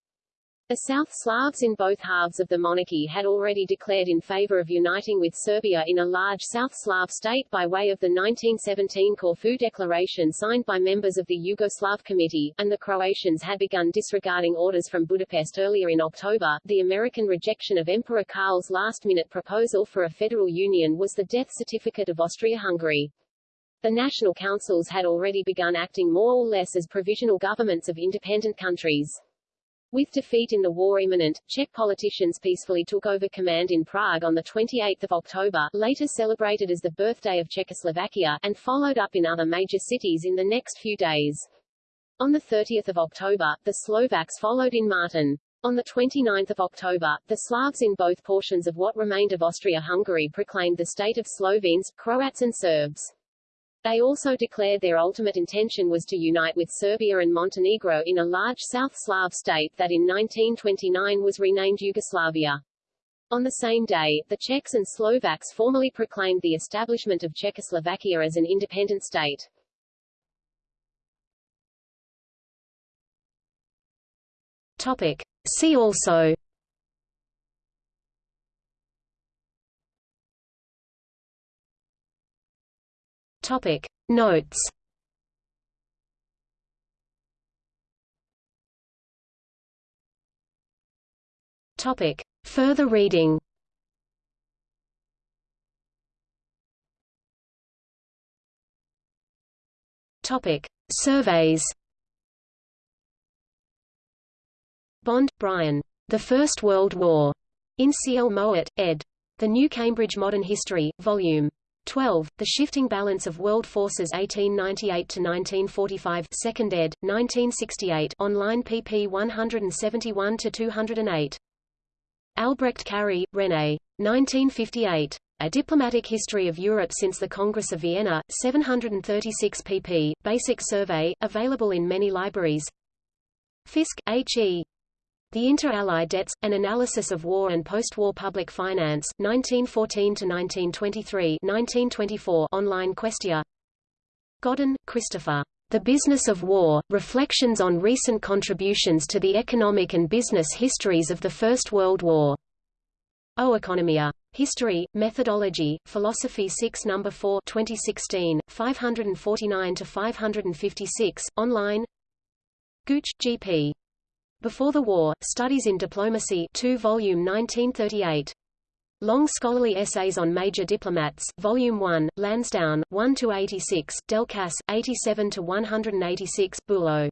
The South Slavs in both halves of the monarchy had already declared in favor of uniting with Serbia in a large South Slav state by way of the 1917 Corfu Declaration signed by members of the Yugoslav Committee, and the Croatians had begun disregarding orders from Budapest earlier in October. The American rejection of Emperor Karl's last-minute proposal for a federal union was the death certificate of Austria-Hungary. The national councils had already begun acting more or less as provisional governments of independent countries. With defeat in the war imminent, Czech politicians peacefully took over command in Prague on 28 October, later celebrated as the birthday of Czechoslovakia, and followed up in other major cities in the next few days. On 30 October, the Slovaks followed in Martin. On 29 October, the Slavs in both portions of what remained of Austria-Hungary proclaimed the state of Slovenes, Croats and Serbs. They also declared their ultimate intention was to unite with Serbia and Montenegro in a large South Slav state that in 1929 was renamed Yugoslavia. On the same day, the Czechs and Slovaks formally proclaimed the establishment of Czechoslovakia as an independent state. Topic. See also Topic Notes Topic Further reading Topic Surveys Bond, Brian. The First World War. In C. L. Mowat, ed. The New Cambridge Modern History, Vol. 12. The Shifting Balance of World Forces 1898–1945 2nd ed., 1968 online pp 171–208. Albrecht Carrié, René. 1958. A Diplomatic History of Europe since the Congress of Vienna, 736 pp. Basic survey, available in many libraries. Fisk, H. E. The Inter-Allied Debts, An Analysis of War and Post-War Public Finance 1914–1923 online Questia Godden, Christopher. The Business of War, Reflections on Recent Contributions to the Economic and Business Histories of the First World War. O Economia. History, Methodology, Philosophy 6 No. 4 2016, 549–556, online Gooch, G.P. Before the War, Studies in Diplomacy 2 volume 1938. Long Scholarly Essays on Major Diplomats, Volume 1, Lansdowne, 1 to 86, Delcasse, 87 to 186, Bülow.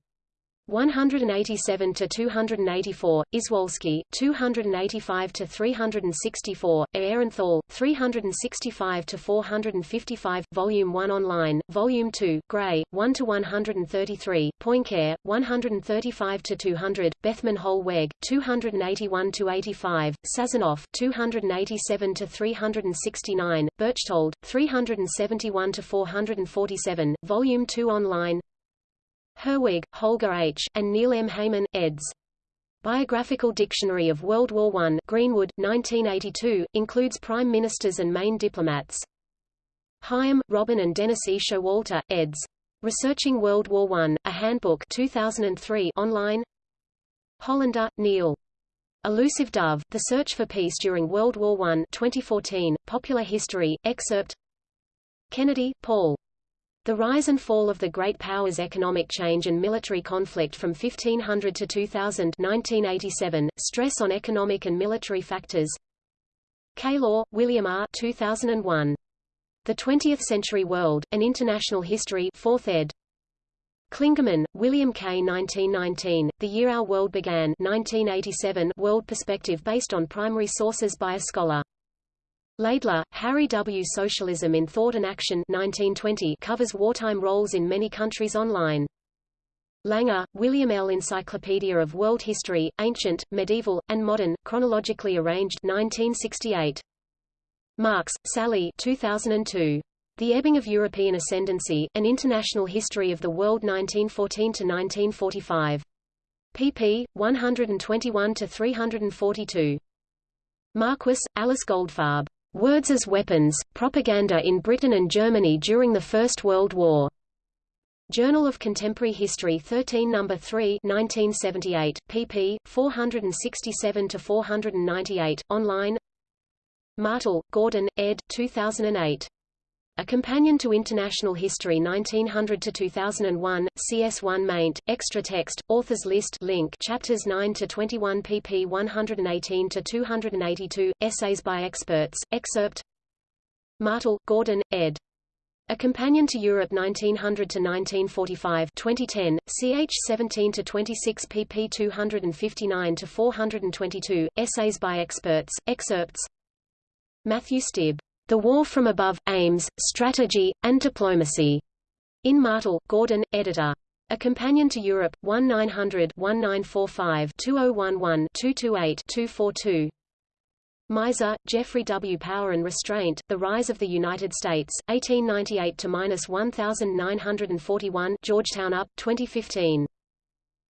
187 to 284, Iswolski, 285 to 364, Aehrenthal, 365 to 455, Volume 1 online, Volume 2, Grey, 1 to 133, Poincare, 135 to 200, Bethmann Hollweg, 281 to 85, Sazonov, 287 to 369, Berchtold, 371 to 447, Volume 2 online, Herwig, Holger H., and Neil M. Heyman, eds. Biographical Dictionary of World War I Greenwood, 1982, includes prime ministers and main diplomats. Higham, Robin and Dennis E. Showalter, eds. Researching World War I, A Handbook 2003 online Hollander, Neil. Elusive Dove, The Search for Peace During World War I 2014, Popular History, excerpt Kennedy, Paul. The rise and fall of the great powers' economic change and military conflict from 1500 to 2000 1987, stress on economic and military factors Keylor, William R. 2001. The Twentieth Century World, An International History 4th ed. Klingaman, William K. 1919, The Year Our World Began 1987 World Perspective based on primary sources by a scholar Laidler, Harry W. Socialism in Thought and Action 1920 covers wartime roles in many countries online. Langer, William L. Encyclopedia of World History, Ancient, Medieval, and Modern, chronologically arranged 1968. Marks, Sally 2002. The Ebbing of European Ascendancy, An International History of the World 1914–1945. pp. 121–342. Marquis, Alice Goldfarb. Words as Weapons, Propaganda in Britain and Germany during the First World War. Journal of Contemporary History 13 No. 3 1978, pp. 467–498, online Martel, Gordon, ed. 2008. A Companion to International History 1900–2001, CS1 maint, extra text, authors list link chapters 9–21 pp 118–282, essays by experts, excerpt. Martel, Gordon, ed. A Companion to Europe 1900–1945 2010, ch 17–26 pp 259–422, essays by experts, excerpts. Matthew Stibb the War from Above, Aims, Strategy, and Diplomacy. In Martel, Gordon, editor. A Companion to Europe, 1900-1945-2011-228-242. Meiser, Jeffrey W. Power and Restraint, The Rise of the United States, 1898–1941 Georgetown UP, 2015.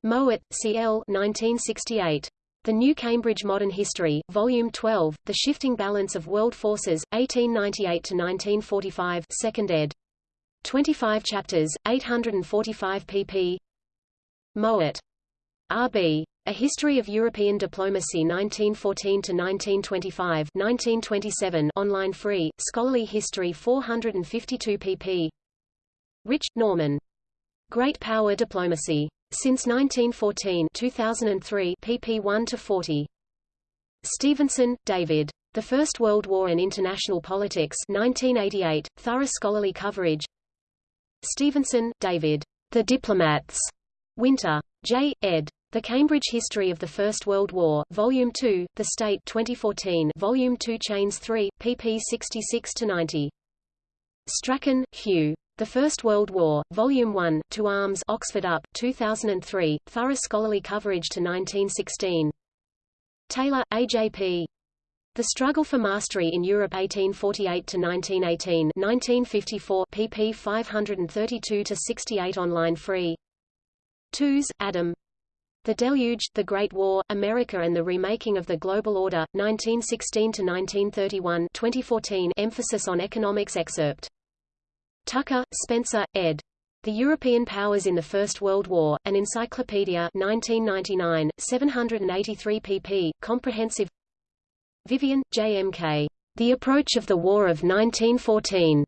Mowat, C. L. 1968. The New Cambridge Modern History, Volume 12, The Shifting Balance of World Forces, 1898–1945 2nd ed. 25 chapters, 845 pp. Mowat. R.B. A History of European Diplomacy 1914–1925 1927 online free, Scholarly History 452 pp. Rich, Norman. Great Power Diplomacy. Since 1914 2003 pp 1–40. Stevenson, David. The First World War and International Politics 1988, thorough scholarly coverage Stevenson, David. The Diplomats. Winter. J. ed. The Cambridge History of the First World War, Volume 2, The State 2014 Volume 2 Chains 3, pp 66–90. Strachan, Hugh. The First World War, Volume 1, To Arms Oxford UP, 2003, thorough scholarly coverage to 1916. Taylor, A.J.P. The Struggle for Mastery in Europe 1848–1918 1954 pp 532–68 online free. Tooze, Adam. The Deluge, The Great War, America and the Remaking of the Global Order, 1916–1931 2014 emphasis on economics excerpt. Tucker, Spencer, ed. The European Powers in the First World War, An Encyclopedia 1999, 783 pp. Comprehensive Vyvyan, J. M. K. The Approach of the War of 1914.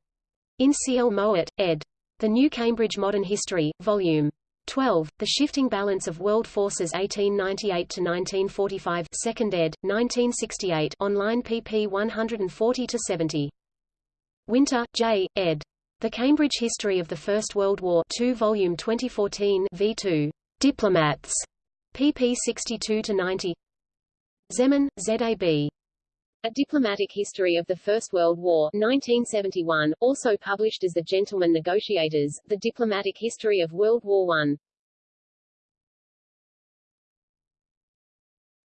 In C. L. Mowat, ed. The New Cambridge Modern History, Vol. 12, The Shifting Balance of World Forces 1898–1945 2nd ed., 1968 online pp 140–70. Winter, J., ed. The Cambridge History of the First World War 2 volume 2014 V2. Diplomats. pp 62-90 Zeman, Z.A.B. A Diplomatic History of the First World War 1971, also published as The Gentlemen Negotiators, The Diplomatic History of World War I.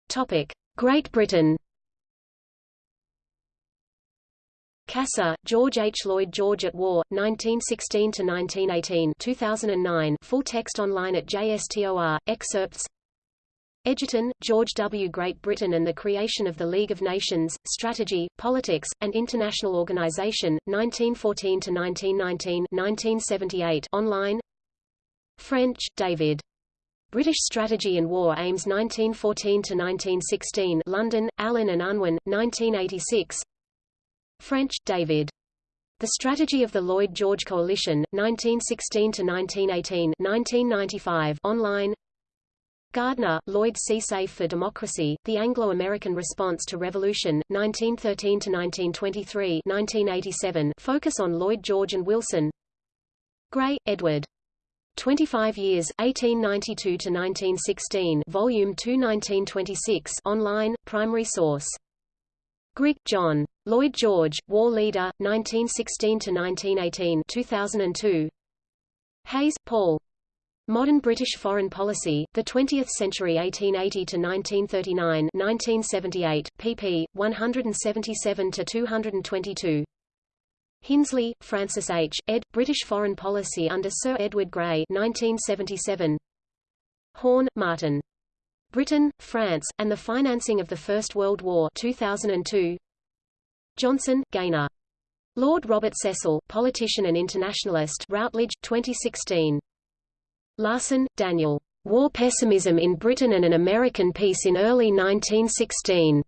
Topic. Great Britain Cassar, George H. Lloyd George at War, 1916–1918 2009 full text online at JSTOR, excerpts Egerton, George W. Great Britain and the Creation of the League of Nations, Strategy, Politics, and International Organization, 1914–1919 1978 online French, David. British Strategy and War Aims 1914–1916 London, Allen and Unwin, 1986 French, David. The Strategy of the Lloyd George Coalition, 1916–1918 1995 online Gardner, Lloyd C. Safe for Democracy, The Anglo-American Response to Revolution, 1913–1923 1987 focus on Lloyd George and Wilson Grey, Edward. 25 Years, 1892–1916 Volume 2 1926 online, primary source Grigg, John. Lloyd George, War Leader, 1916–1918 2002. Hayes, Paul. Modern British Foreign Policy, The Twentieth Century 1880–1939 1978, pp. 177–222. Hinsley, Francis H., ed., British Foreign Policy under Sir Edward Grey 1977. Horn, Martin. Britain, France, and the Financing of the First World War 2002. Johnson, Gaynor. Lord Robert Cecil, politician and internationalist Routledge, 2016. Larsen, Daniel. War Pessimism in Britain and an American Peace in Early 1916.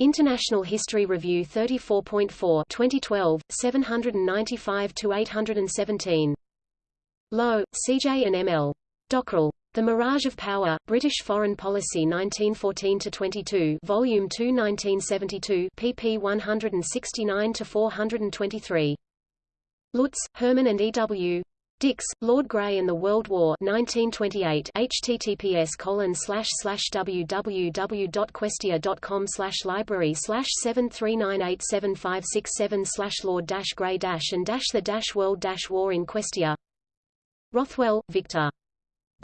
International History Review 34.4 2012, 795–817. Lowe, C.J. and M.L. Dockrill. The Mirage of Power, British Foreign Policy 1914–22 Volume 2 1972 pp 169–423. Lutz, Herman and E. W. Dix, Lord Grey and the World War 1928 https colon slash library slash 7398757 slash Lord Grey and the World War in Questia Rothwell, Victor.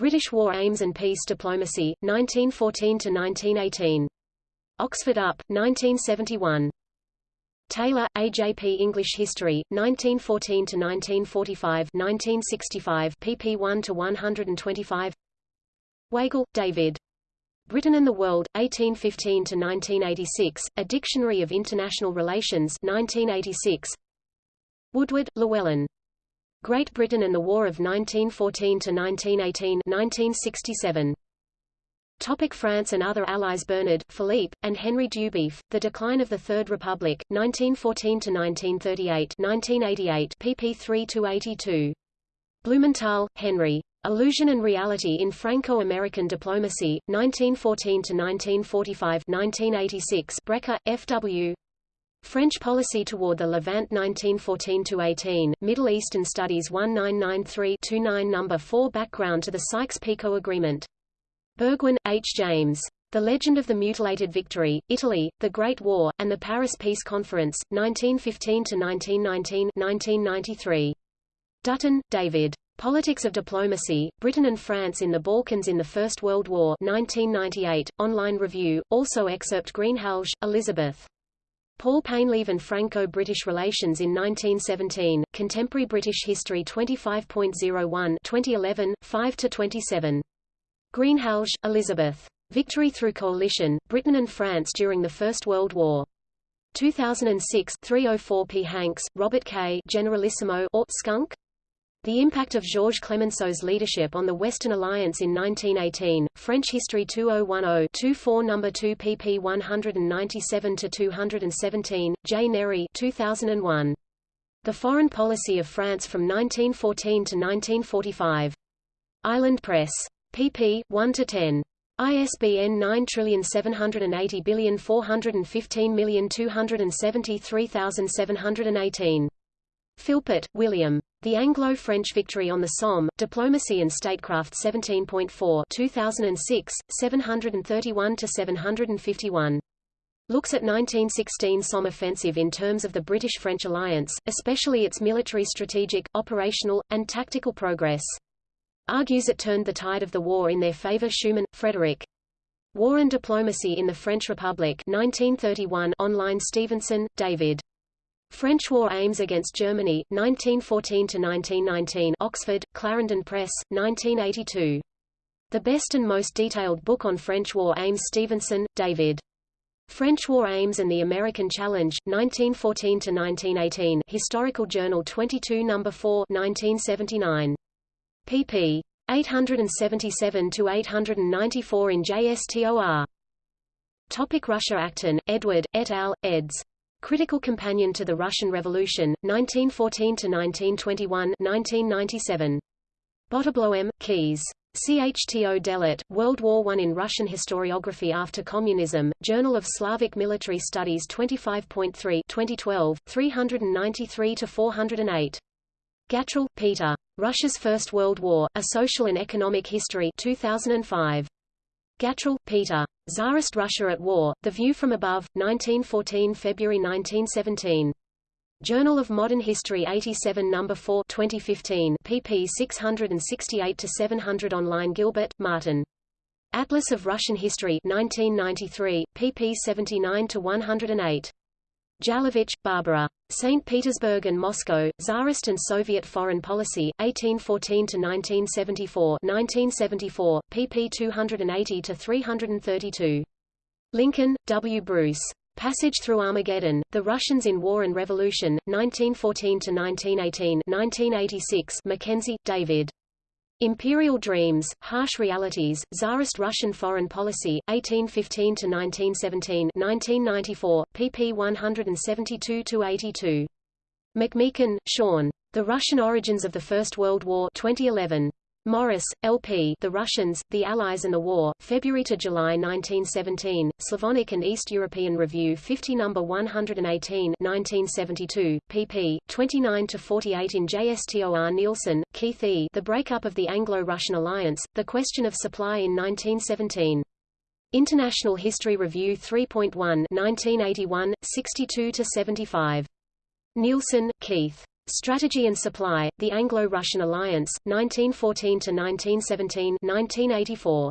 British War Aims and Peace Diplomacy, 1914–1918. Oxford UP, 1971. Taylor, A.J.P. English History, 1914–1945 1965 pp 1–125 Weigall, David. Britain and the World, 1815–1986, A Dictionary of International Relations 1986. Woodward, Llewellyn. Great Britain and the War of 1914–1918 1967. Topic France and other allies Bernard, Philippe, and Henry Dubief, The Decline of the Third Republic, 1914–1938 1988 pp 3–82. Blumenthal, Henry. Illusion and Reality in Franco-American Diplomacy, 1914–1945 1986 Brecher, F.W. French Policy Toward the Levant 1914–18, Middle Eastern Studies 1993-29 No. 4 Background to the Sykes-Picot Agreement. Burgwyn, H. James. The Legend of the Mutilated Victory, Italy, The Great War, and the Paris Peace Conference, 1915–1919 1993. Dutton, David. Politics of Diplomacy, Britain and France in the Balkans in the First World War 1998, online review, also excerpt Greenhalgh, Elizabeth. Paul Painlevé and Franco-British Relations in 1917, Contemporary British History 25.01 2011, 5–27. Greenhalgh, Elizabeth. Victory through Coalition, Britain and France during the First World War. 2006 304 P. Hanks, Robert K. Generalissimo or Skunk? The impact of Georges Clemenceau's leadership on the Western Alliance in 1918, French History 2010-24 No. 2 pp 197-217, J. Neri 2001. The Foreign Policy of France from 1914 to 1945. Island Press. pp. 1-10. ISBN 9780415273718. Philpott, William. The Anglo-French Victory on the Somme, Diplomacy and Statecraft 17.4 2006, 731–751. Looks at 1916 Somme offensive in terms of the British-French alliance, especially its military strategic, operational, and tactical progress. Argues it turned the tide of the war in their favor Schuman, Frederick. War and Diplomacy in the French Republic 1931 online Stevenson, David. French War Aims Against Germany, 1914–1919 Oxford, Clarendon Press, 1982. The best and most detailed book on French War Aims Stevenson, David. French War Aims and the American Challenge, 1914–1918 Historical Journal 22 No. 4 1979. pp. 877–894 in JSTOR. Topic Russia Acton, Edward, et al., eds. Critical Companion to the Russian Revolution, 1914–1921 1997. Boterbloem, Kees. CHTO Delet, World War I in Russian Historiography After Communism, Journal of Slavic Military Studies 25.3 2012, 393–408. Gatrell, Peter. Russia's First World War, A Social and Economic History 2005. Gatrell, Peter. Tsarist Russia at War, The View from Above, 1914 February 1917. Journal of Modern History 87 No. 4 2015 pp 668-700 online Gilbert, Martin. Atlas of Russian History 1993, pp 79-108. Jelavich, Barbara. St. Petersburg and Moscow, Tsarist and Soviet Foreign Policy, 1814–1974 1974, pp 280–332. Lincoln, W. Bruce. Passage Through Armageddon, The Russians in War and Revolution, 1914–1918 1986 Mackenzie, David. Imperial Dreams, Harsh Realities, Tsarist Russian Foreign Policy, 1815–1917 1994, pp 172–82. McMeekin, Sean. The Russian Origins of the First World War 2011. Morris, L.P. The Russians, the Allies and the War, February to July 1917, Slavonic and East European Review 50 No. 118 1972, pp. 29-48 in JSTOR Neilson, Keith E. The Breakup of the Anglo-Russian Alliance, The Question of Supply in 1917. International History Review 3.1 1981, 62-75. Neilson, Keith. Strategy and Supply, The Anglo-Russian Alliance, 1914–1917 1984.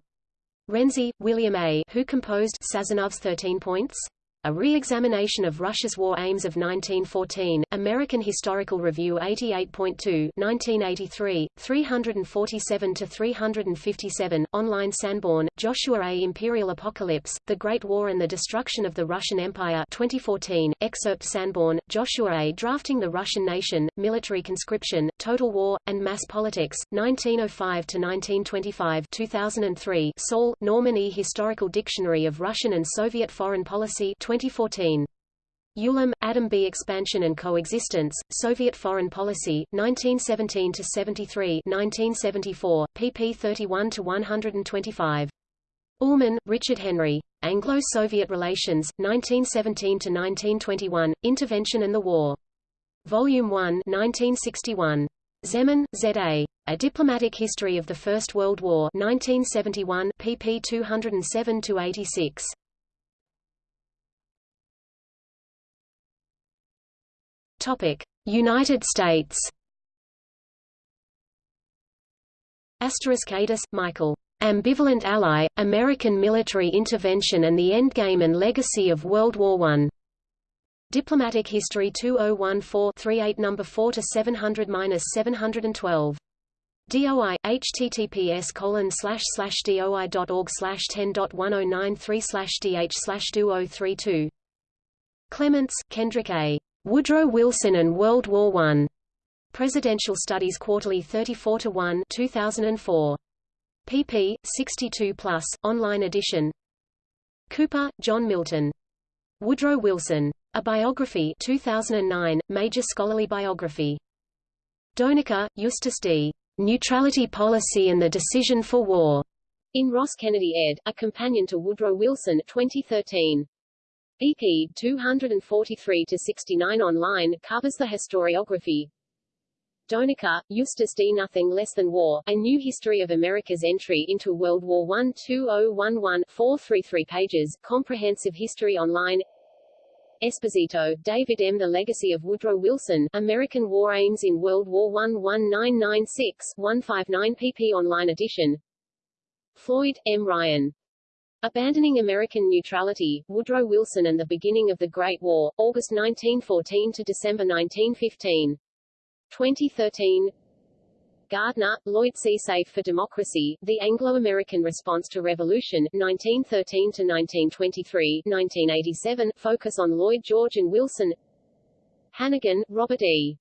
Renzi, William A. Who composed Sazonov's Thirteen Points? A Re-Examination of Russia's War Aims of 1914, American Historical Review 88.2 1983, 347–357, online Sanborn, Joshua A. Imperial Apocalypse, The Great War and the Destruction of the Russian Empire 2014, excerpt Sanborn, Joshua A. Drafting the Russian Nation, Military Conscription, Total War, and Mass Politics, 1905–1925 2003 Saul, Norman E. Historical Dictionary of Russian and Soviet Foreign Policy 2014. Ulam, Adam B. Expansion and Coexistence, Soviet Foreign Policy, 1917–73 1974, pp 31–125. Ullman, Richard Henry. Anglo-Soviet Relations, 1917–1921, Intervention and the War. Volume 1 1961. Zeman, Z.A. A Diplomatic History of the First World War 1971, pp 207–86. United States. Asterisk Adas, Michael. Ambivalent Ally, American Military Intervention and the Endgame and Legacy of World War I. Diplomatic History 2014-38 No. 4 to 700-712. DOI https colon slash slash doi.org slash ten dot one oh nine three slash dh slash two oh three two Clements, Kendrick A. Woodrow Wilson and World War I. Presidential Studies Quarterly 34 to 1 2004. pp. 62 plus, online edition. Cooper, John Milton. Woodrow Wilson. A Biography 2009, Major Scholarly Biography. Doenecke, Eustace D. Neutrality Policy and the Decision for War. In Ross Kennedy ed., A Companion to Woodrow Wilson 2013 pp. 243-69 online, covers the historiography. Doenecke, Eustace D. Nothing Less Than War, A New History of America's Entry into World War I 2011 433 pages, Comprehensive History Online Esposito, David M. The Legacy of Woodrow Wilson, American War Aims in World War I 1996 159 pp online edition Floyd, M. Ryan. Abandoning American Neutrality, Woodrow Wilson and the Beginning of the Great War, August 1914 to December 1915. 2013 Gardner, Lloyd C. Safe for Democracy, The Anglo-American Response to Revolution, 1913–1923, 1987, focus on Lloyd George and Wilson Hannigan, Robert E.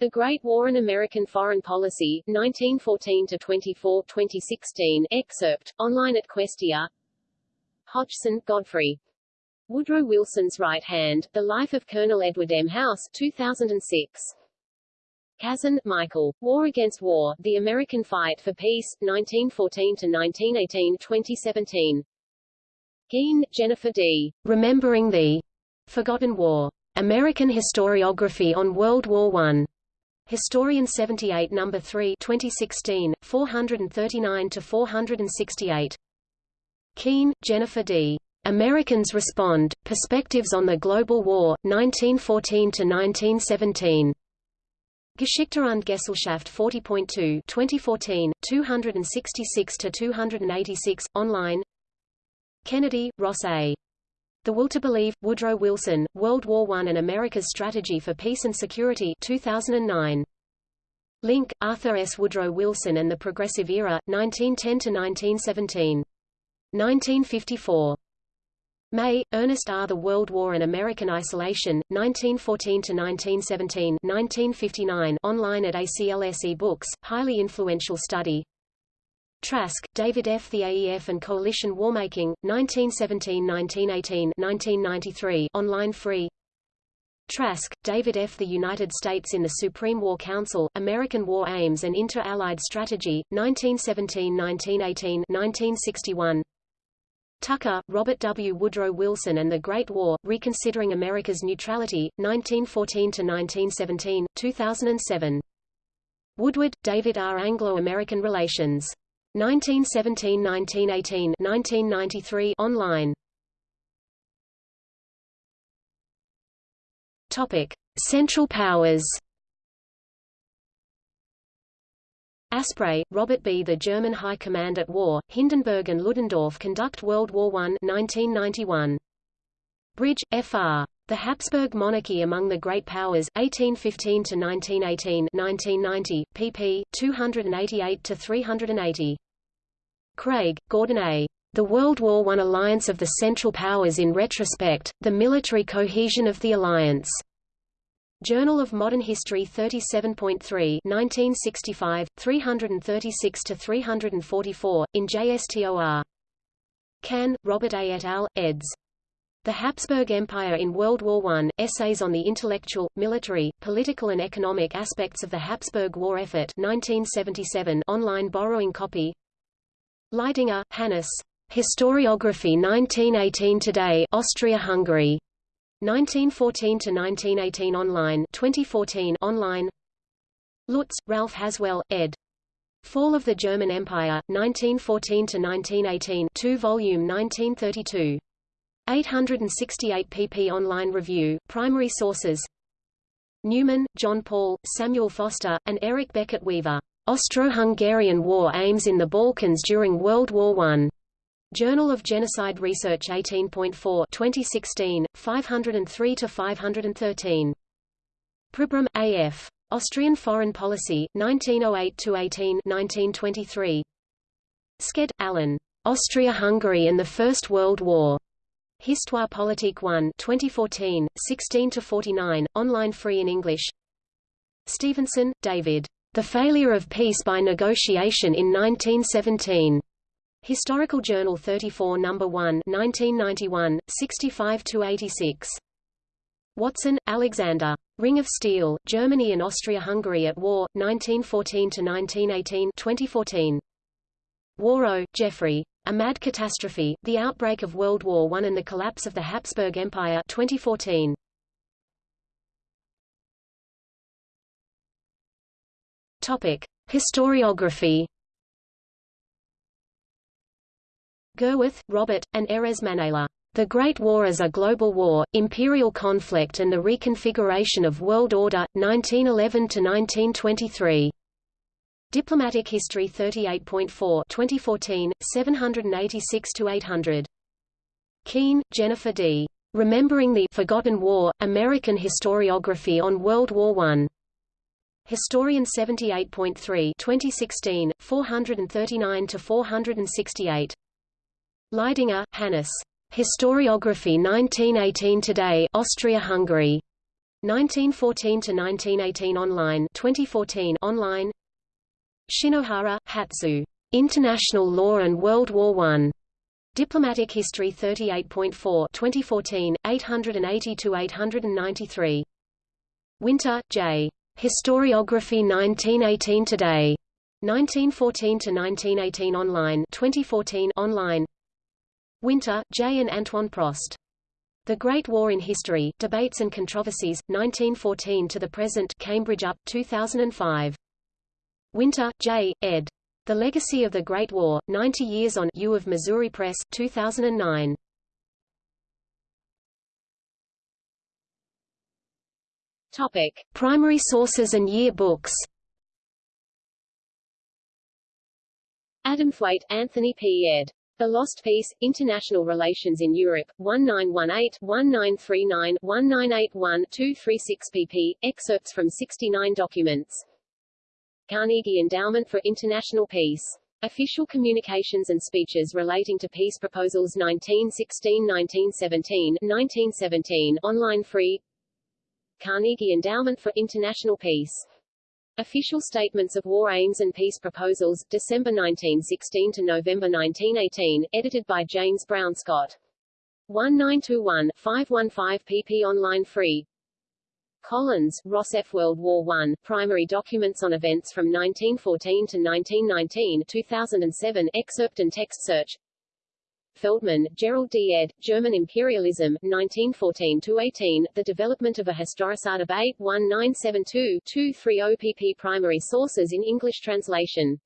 The Great War and American Foreign Policy, 1914–24, 2016, excerpt, online at Questia Hodgson, Godfrey. Woodrow Wilson's Right Hand, The Life of Colonel Edward M. House, 2006. Kazin, Michael. War Against War, The American Fight for Peace, 1914–1918 2017. Keene, Jennifer D. Remembering the Forgotten War. American Historiography on World War I. Historian 78 No. 3 2016, 439–468. Keene, Jennifer D. Americans Respond, Perspectives on the Global War, 1914–1917. Geschichte und Gesellschaft 40.2 2014, 266–286, online Kennedy, Ross A. The Will to Believe, Woodrow Wilson, World War I and America's Strategy for Peace and Security 2009. Link, Arthur S. Woodrow Wilson and the Progressive Era, 1910–1917. 1954. May, Ernest R. The World War and American Isolation, 1914–1917 1959 online at ACLS Books, highly influential study Trask, David F. The AEF and Coalition Warmaking, 1917–1918 1993 online free Trask, David F. The United States in the Supreme War Council, American War Aims and Inter-Allied Strategy, 1917–1918 1961 Tucker, Robert W. Woodrow Wilson and the Great War, Reconsidering America's Neutrality, 1914–1917, 2007. Woodward, David R. Anglo-American Relations. 1917–1918 1993 online. Topic: Central Powers. Asprey, Robert B. The German High Command at War, Hindenburg and Ludendorff conduct World War I 1991. Bridge, Fr. The Habsburg Monarchy Among the Great Powers, 1815–1918 1990, pp. 288–380. Craig, Gordon A. The World War I Alliance of the Central Powers in Retrospect, The Military Cohesion of the Alliance. Journal of Modern History 37.3 1965, 336–344, in JSTOR. Kann, Robert A. et al., eds. The Habsburg Empire in World War I, Essays on the Intellectual, Military, Political and Economic Aspects of the Habsburg War Effort 1977 online borrowing copy Leidinger, Hannes. Historiography 1918 Today Austria-Hungary. 1914 to 1918 online 2014 online Lutz, Ralph Haswell, ed. Fall of the German Empire 1914 to 1918 2 volume 1932 868 pp online review primary sources Newman, John Paul, Samuel Foster, and Eric Beckett Weaver. Austro-Hungarian War Aims in the Balkans during World War I. Journal of Genocide Research 18.4 2016, 503–513. Pribram, A.F. Austrian Foreign Policy, 1908–18 Sked, Alan. Austria-Hungary and the First World War. Histoire politique 1 2014, 16–49, online free in English Stevenson, David. The Failure of Peace by Negotiation in 1917. Historical Journal 34 No. 1 1991, 65–86. Watson, Alexander. Ring of Steel, Germany and Austria-Hungary at War, 1914–1918 2014. Wawro, Geoffrey. A Mad Catastrophe, The Outbreak of World War I and the Collapse of the Habsburg Empire 2014. Topic. Historiography Gerwarth, Robert, and Erez Manela. The Great War as a Global War, Imperial Conflict and the Reconfiguration of World Order, 1911–1923. Diplomatic History 38.4 2014, 786–800. Keene, Jennifer D. Remembering the Forgotten War, American Historiography on World War I. Historian 78.3 2016, 439–468. Leidinger, Hannes. Historiography 1918 Today Austria-Hungary. 1914–1918 online 2014 online Shinohara, Hatsu. International Law and World War I. Diplomatic History 38.4 2014, 880–893. Winter, J. Historiography 1918 Today. 1914–1918 online 2014 online Winter, J. and Antoine Prost. The Great War in History, Debates and Controversies, 1914 to the Present Cambridge UP, 2005. Winter, J., ed. The Legacy of the Great War, 90 Years on U of Missouri Press 2009. Topic. Primary sources and year books Adamthwaite, Anthony P. ed. The Lost Peace, International Relations in Europe, 1918-1939, 1981-236 pp. Excerpts from 69 documents. Carnegie Endowment for International Peace. Official communications and speeches relating to peace proposals 1916-1917, 1917 online free Carnegie Endowment for International Peace. Official Statements of War Aims and Peace Proposals, December 1916 to November 1918, edited by James Brown Scott. 1921, 515 pp online free. Collins, Ross F. World War I, Primary Documents on Events from 1914 to 1919 2007 Excerpt and text search Feldman, Gerald D. ed., German Imperialism, 1914-18, The Development of a Historicide of 8, 1972-230 pp Primary sources in English translation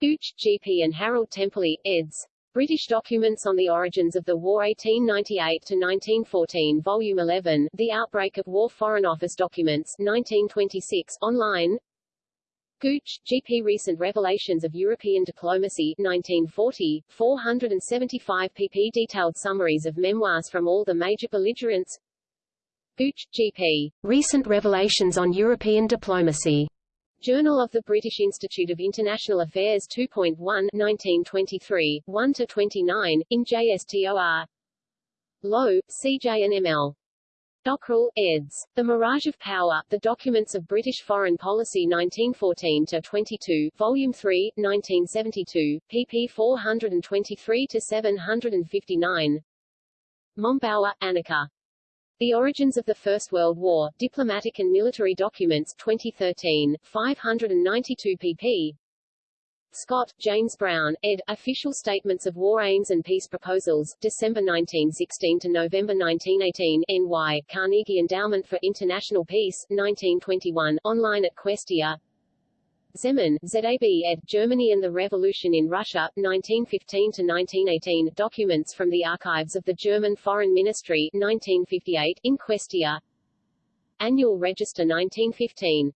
Gooch, G.P. and Harold Temperley, eds. British Documents on the Origins of the War 1898-1914 Volume 11, The Outbreak of War Foreign Office Documents, 1926, online Gooch, G.P. Recent Revelations of European Diplomacy 1940, 475 pp. Detailed summaries of memoirs from all the major belligerents Gooch, G.P. Recent Revelations on European Diplomacy. Journal of the British Institute of International Affairs 2.1 1923, 1-29, in JSTOR Lowe, C.J. and M.L. Dockrill, eds. The Mirage of Power, The Documents of British Foreign Policy 1914-22, Volume 3, 1972, pp 423-759 Mombauer, Annika. The Origins of the First World War, Diplomatic and Military Documents 2013, 592 pp. Scott, James Brown, ed. Official Statements of War Aims and Peace Proposals, December 1916 to November 1918, NY, Carnegie Endowment for International Peace, 1921, online at Questia. Zeman, ZAB ed. Germany and the Revolution in Russia, 1915 to 1918, documents from the archives of the German Foreign Ministry, 1958, in Questia. Annual Register 1915.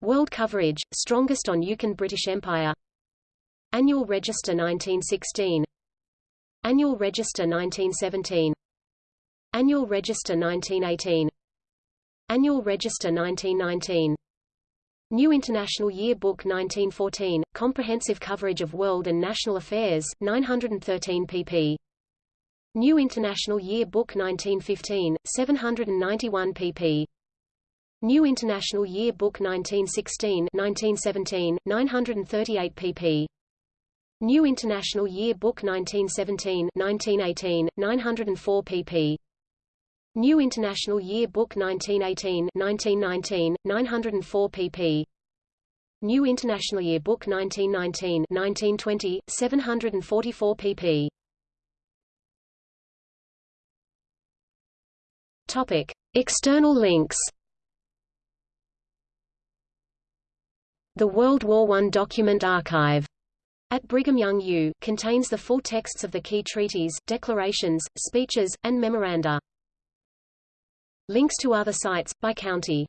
World coverage, strongest on Yukon British Empire Annual Register 1916 Annual Register 1917 Annual Register 1918 Annual Register 1919 New International Year Book 1914, comprehensive coverage of world and national affairs, 913 pp. New International Year Book 1915, 791 pp. New International Year Book 1916 1917, 938 pp. New International Year Book 1917 1918, 904 pp. New International Year Book 1918 1919, 904 pp. New International Year Book 1919 1920, 744 pp. Topic. External links The World War I Document Archive at Brigham Young U, contains the full texts of the key treaties, declarations, speeches, and memoranda. Links to other sites, by county